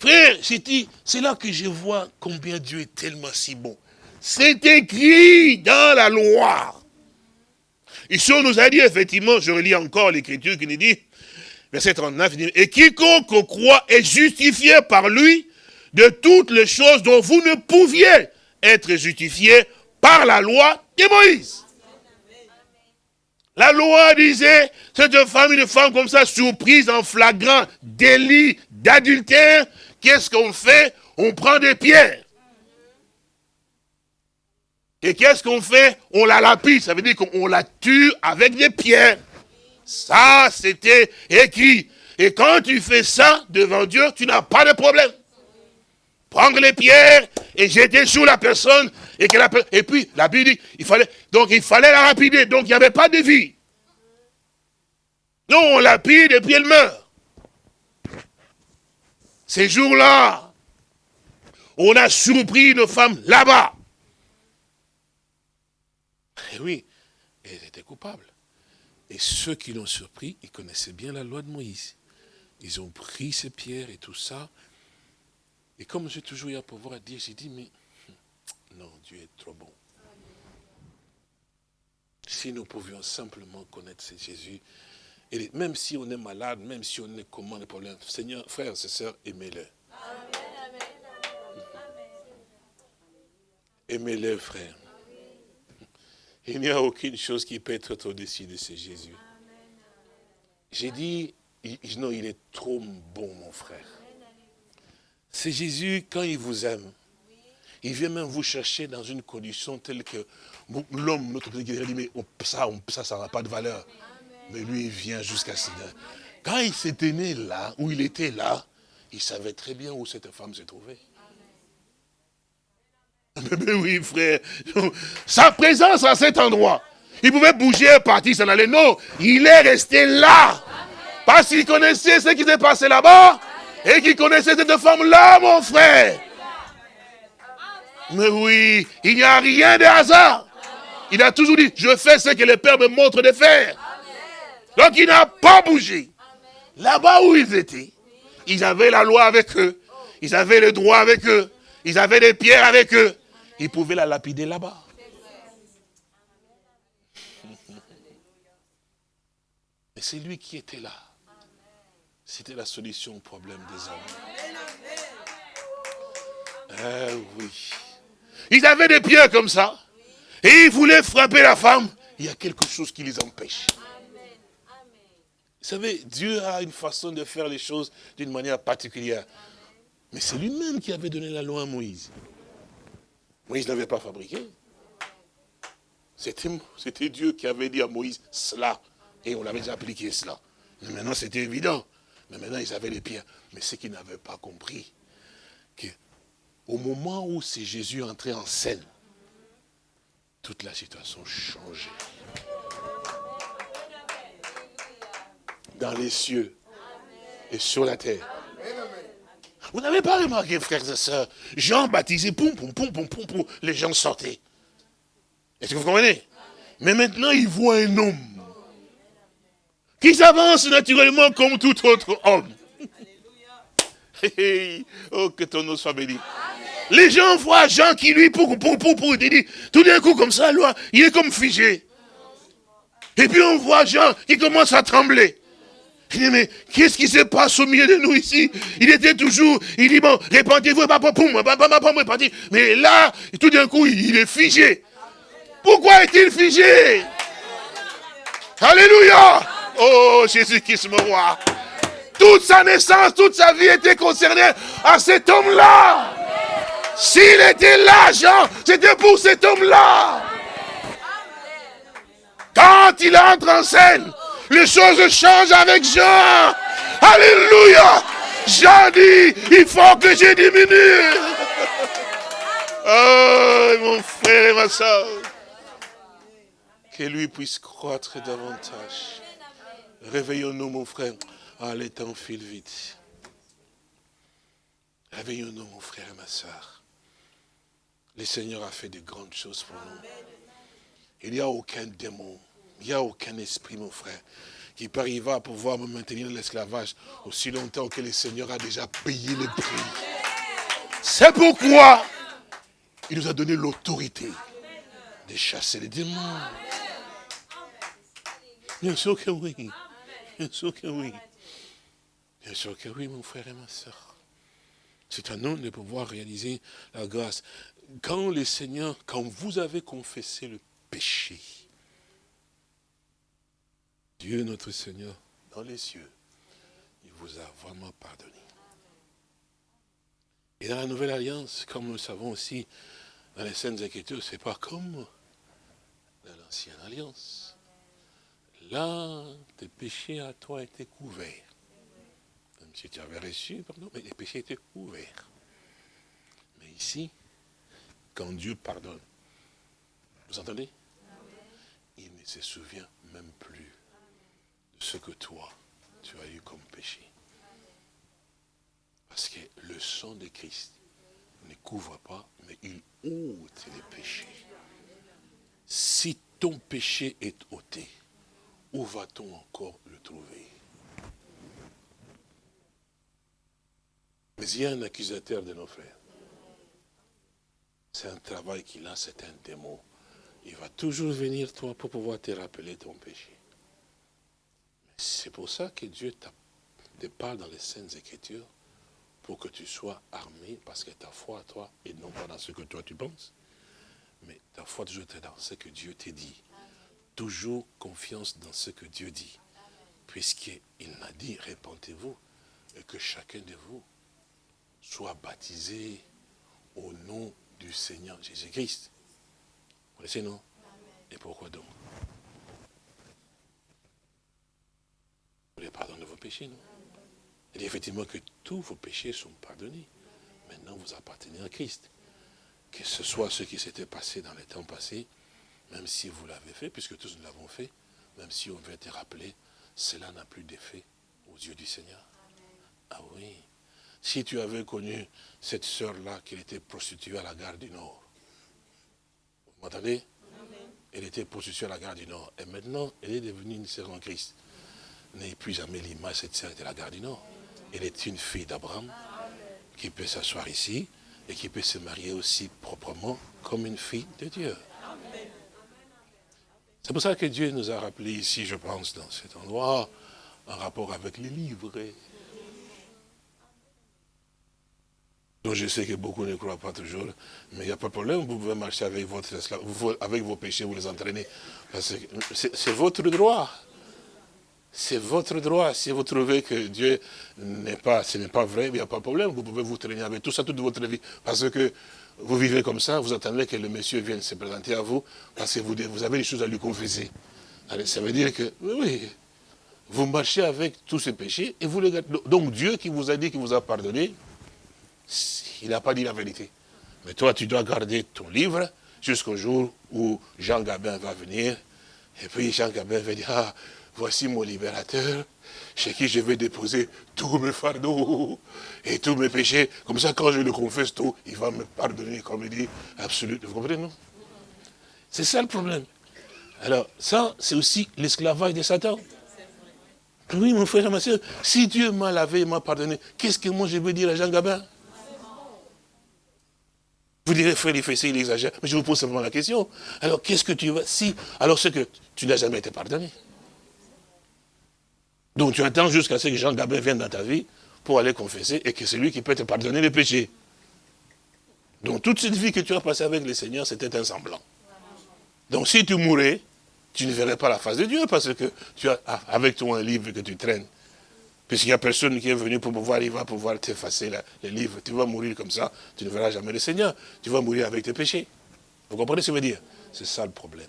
Frère, c'est là que je vois combien Dieu est tellement si bon. C'est écrit dans la loi. Ici, on nous a dit, effectivement, je relis encore l'écriture qui nous dit, verset 39, il dit, et quiconque croit est justifié par lui de toutes les choses dont vous ne pouviez être justifié par la loi de Moïse. La loi disait, cette femme, une femme comme ça, surprise en flagrant délit d'adultère, qu'est-ce qu'on fait? On prend des pierres. Et qu'est-ce qu'on fait? On la lapide, ça veut dire qu'on la tue avec des pierres. Ça, c'était écrit. Et quand tu fais ça devant Dieu, tu n'as pas de problème. Prendre les pierres et jeter sur la personne et, que la, et puis, la Bible dit, il fallait, donc il fallait la rapider. Donc il n'y avait pas de vie. Non, on lapide et puis elle meurt. Ces jours-là, on a surpris une femme là-bas. Et oui, elle était coupable. Et ceux qui l'ont surpris, ils connaissaient bien la loi de Moïse. Ils ont pris ces pierres et tout ça. Et comme j'ai toujours eu à pouvoir dire, j'ai dit, mais hum, non, Dieu est trop bon. Si nous pouvions simplement connaître ce Jésus, et même si on est malade, même si on est comment les problèmes, Seigneur, frères et sœurs, aimez-le. Aimez-le, frère. Il n'y a aucune chose qui peut être au-dessus de ce Jésus. J'ai dit, non, il est trop bon, mon frère. C'est Jésus, quand il vous aime, il vient même vous chercher dans une condition telle que l'homme, notre dit, mais ça, ça n'a pas de valeur. Mais lui, il vient jusqu'à ce Quand il s'était né là, où il était là, il savait très bien où cette femme se trouvait. Mais, oui, frère. Sa présence à cet endroit. Il pouvait bouger, partir, s'en aller. Non, il est resté là. Parce qu'il connaissait ce qui s'est passé là-bas. Et qu'il connaissait cette femme-là, mon frère. Mais oui, il n'y a rien de hasard. Il a toujours dit, je fais ce que le Père me montre de faire. Donc il n'a pas bougé. Là-bas où ils étaient, ils avaient la loi avec eux. Ils avaient le droit avec eux. Ils avaient des pierres avec eux. Ils pouvaient la lapider là-bas. Mais c'est lui qui était là. C'était la solution au problème des hommes. Eh oui. Ils avaient des pierres comme ça. Et ils voulaient frapper la femme. Il y a quelque chose qui les empêche. Vous savez, Dieu a une façon de faire les choses d'une manière particulière. Mais c'est lui-même qui avait donné la loi à Moïse. Moïse n'avait pas fabriqué. C'était Dieu qui avait dit à Moïse cela. Et on l'avait déjà appliqué cela. Mais maintenant c'était évident. Mais maintenant ils avaient les pierres. Mais ce qu'ils n'avaient pas compris, qu'au moment où c'est Jésus entré en scène, toute la situation changeait. Dans les cieux et sur la terre. Vous n'avez pas remarqué, frères et sœurs, Jean baptisé, poum, poum, poum, poum, poum, poum, les gens sortaient. Est-ce que vous comprenez? Mais maintenant, il voit un homme qui s'avance naturellement comme tout autre homme. oh, que ton nom soit béni. Les gens voient Jean qui lui, pour, pour, pour, pour, dit, tout d'un coup comme ça, il est comme figé. Et puis on voit Jean qui commence à trembler. Mais qu'est-ce qui se passe au milieu de nous ici? Il était toujours, il dit, bon, répandez-vous, mais là, tout d'un coup, il est figé. Pourquoi est-il figé? Alléluia Oh, Jésus-Christ, mon roi. Toute sa naissance, toute sa vie était concernée à cet homme-là. S'il était là, Jean, c'était pour cet homme-là. Quand il entre en scène, les choses changent avec Jean. Alléluia. Jean dit, il faut que je diminue. Oh, mon frère et ma soeur. Que lui puisse croître davantage. Réveillons-nous, mon frère. Ah, les temps filent vite. Réveillons-nous, mon frère et ma soeur. Le Seigneur a fait de grandes choses pour nous. Il n'y a aucun démon il n'y a aucun esprit, mon frère, qui peut arriver à pouvoir me maintenir dans l'esclavage aussi longtemps que le Seigneur a déjà payé le prix. C'est pourquoi il nous a donné l'autorité de chasser les démons. Bien sûr que oui. Bien sûr que oui. Bien sûr que oui, mon frère et ma soeur. C'est à nous de pouvoir réaliser la grâce. Quand le Seigneur, quand vous avez confessé le péché, Dieu notre Seigneur, dans les cieux, il vous a vraiment pardonné. Et dans la nouvelle alliance, comme nous le savons aussi, dans les scènes Écritures, ce n'est pas comme dans l'ancienne alliance. Là, tes péchés à toi étaient couverts. Même si tu avais reçu, pardon, mais les péchés étaient couverts. Mais ici, quand Dieu pardonne, vous entendez? Il ne se souvient même plus ce que toi, tu as eu comme péché. Parce que le sang de Christ ne couvre pas, mais il ôte les péchés. Si ton péché est ôté, où va-t-on encore le trouver? Mais il y a un accusateur de nos frères. C'est un travail qu'il a, c'est un démon. Il va toujours venir, toi, pour pouvoir te rappeler ton péché. C'est pour ça que Dieu te parle dans les Saintes Écritures, pour que tu sois armé, parce que ta foi à toi, et non pas dans ce que toi tu penses, mais ta foi toujours dans ce que Dieu t'a dit. Toujours confiance dans ce que Dieu dit. Puisqu'il m'a dit, répentez-vous, et que chacun de vous soit baptisé au nom du Seigneur Jésus-Christ. Vous connaissez, non? Et pourquoi donc? Voulez pardon de vos péchés, non? Il dit effectivement que tous vos péchés sont pardonnés. Maintenant, vous appartenez à Christ. Que ce soit ce qui s'était passé dans les temps passés, même si vous l'avez fait, puisque tous nous l'avons fait, même si on veut te rappeler, cela n'a plus d'effet aux yeux du Seigneur. Ah oui. Si tu avais connu cette sœur-là qui était prostituée à la gare du Nord, vous m'entendez? Elle était prostituée à la gare du Nord. Et maintenant, elle est devenue une sœur en Christ. N'ayez plus jamais l'image cette sœur de la gare du Nord. Elle est une fille d'Abraham qui peut s'asseoir ici et qui peut se marier aussi proprement comme une fille de Dieu. C'est pour ça que Dieu nous a rappelé ici, je pense, dans cet endroit, en rapport avec les livres. Donc je sais que beaucoup ne croient pas toujours, mais il n'y a pas de problème, vous pouvez marcher avec, votre, avec vos péchés, vous les entraînez. C'est votre droit. C'est votre droit. Si vous trouvez que Dieu n'est pas, vrai, il n'y a pas de problème. Vous pouvez vous traîner avec tout ça toute votre vie. Parce que vous vivez comme ça, vous attendez que le monsieur vienne se présenter à vous, parce que vous, avez des choses à lui confesser. ça veut dire que, oui, vous marchez avec tous ces péchés, et vous les gardez. Donc Dieu qui vous a dit qu'il vous a pardonné, il n'a pas dit la vérité. Mais toi, tu dois garder ton livre jusqu'au jour où Jean Gabin va venir. Et puis Jean Gabin va dire, ah, voici mon libérateur, chez qui je vais déposer tous mes fardeaux et tous mes péchés. Comme ça, quand je le confesse tout, il va me pardonner, comme il dit, absolument. Vous comprenez, non? C'est ça le problème. Alors, ça, c'est aussi l'esclavage de Satan. Oui, mon frère, ma soeur, si Dieu m'a lavé et m'a pardonné, qu'est-ce que moi je veux dire à Jean Gabin? Vous direz, frère, il fait ça, il exagère. Mais je vous pose simplement la question. Alors, qu'est-ce que tu vas... Si, alors c'est que tu n'as jamais été pardonné. Donc tu attends jusqu'à ce que Jean Gabin vienne dans ta vie pour aller confesser et que c'est lui qui peut te pardonner les péchés. Donc toute cette vie que tu as passée avec le Seigneur, c'était un semblant. Donc si tu mourais, tu ne verrais pas la face de Dieu parce que tu as avec toi un livre que tu traînes. Puisqu'il n'y a personne qui est venu pour pouvoir, il va pouvoir t'effacer les livres. Tu vas mourir comme ça, tu ne verras jamais le Seigneur. Tu vas mourir avec tes péchés. Vous comprenez ce que je veux dire? C'est ça le problème.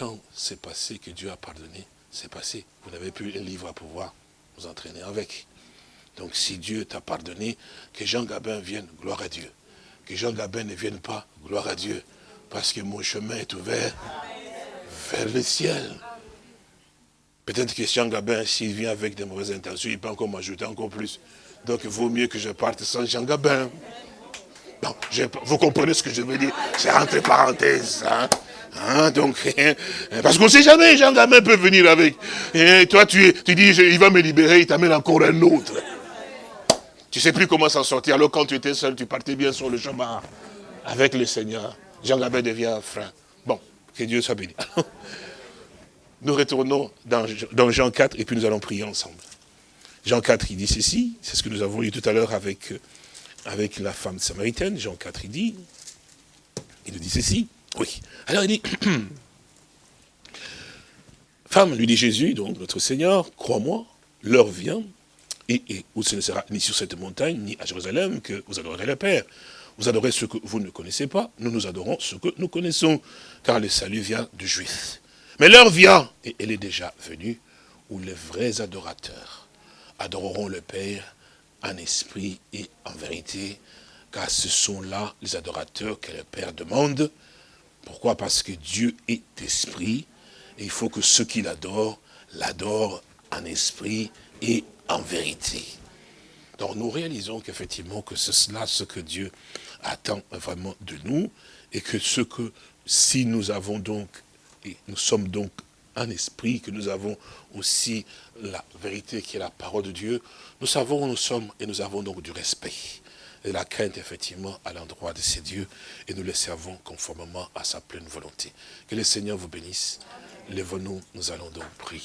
Quand c'est passé que Dieu a pardonné, c'est passé. Vous n'avez plus un livre à pouvoir vous entraîner avec. Donc si Dieu t'a pardonné, que Jean Gabin vienne, gloire à Dieu. Que Jean Gabin ne vienne pas, gloire à Dieu. Parce que mon chemin est ouvert vers le ciel. Peut-être que Jean Gabin, s'il vient avec de mauvaises intentions, il peut encore m'ajouter encore plus. Donc il vaut mieux que je parte sans Jean Gabin. vous comprenez ce que je veux dire? C'est entre parenthèses. Hein? Hein, donc, parce qu'on ne sait jamais, Jean Gamin peut venir avec. Et toi, tu, tu dis, il va me libérer, il t'amène encore un autre. Tu ne sais plus comment s'en sortir. Alors quand tu étais seul, tu partais bien sur le chemin avec le Seigneur. Jean Gabin devient frein. Bon, que Dieu soit béni. Nous retournons dans, Jean 4 et puis nous allons prier ensemble. Jean 4, il dit ceci, c'est ce que nous avons lu tout à l'heure avec, avec la femme samaritaine. Jean 4, il dit, il nous dit ceci. Oui. Alors il dit, femme, lui dit Jésus, donc notre Seigneur, crois-moi, l'heure vient, et, où ce ne sera ni sur cette montagne, ni à Jérusalem, que vous adorerez le Père. Vous adorez ce que vous ne connaissez pas, nous nous adorons ce que nous connaissons, car le salut vient du Juif. Mais l'heure vient, et elle est déjà venue, où les vrais adorateurs adoreront le Père en esprit et en vérité, car ce sont là les adorateurs que le Père demande, pourquoi? Parce que Dieu est esprit, et il faut que ceux qui l'adorent, l'adorent en esprit et en vérité. Donc nous réalisons qu'effectivement que c'est cela ce que Dieu attend vraiment de nous et que ce que si nous avons donc, et nous sommes donc un esprit, que nous avons aussi la vérité qui est la parole de Dieu, nous savons où nous sommes et nous avons donc du respect et la crainte effectivement à l'endroit de ces dieux et nous les servons conformément à sa pleine volonté. Que le Seigneur vous bénisse. Lève-nous, nous allons donc prier.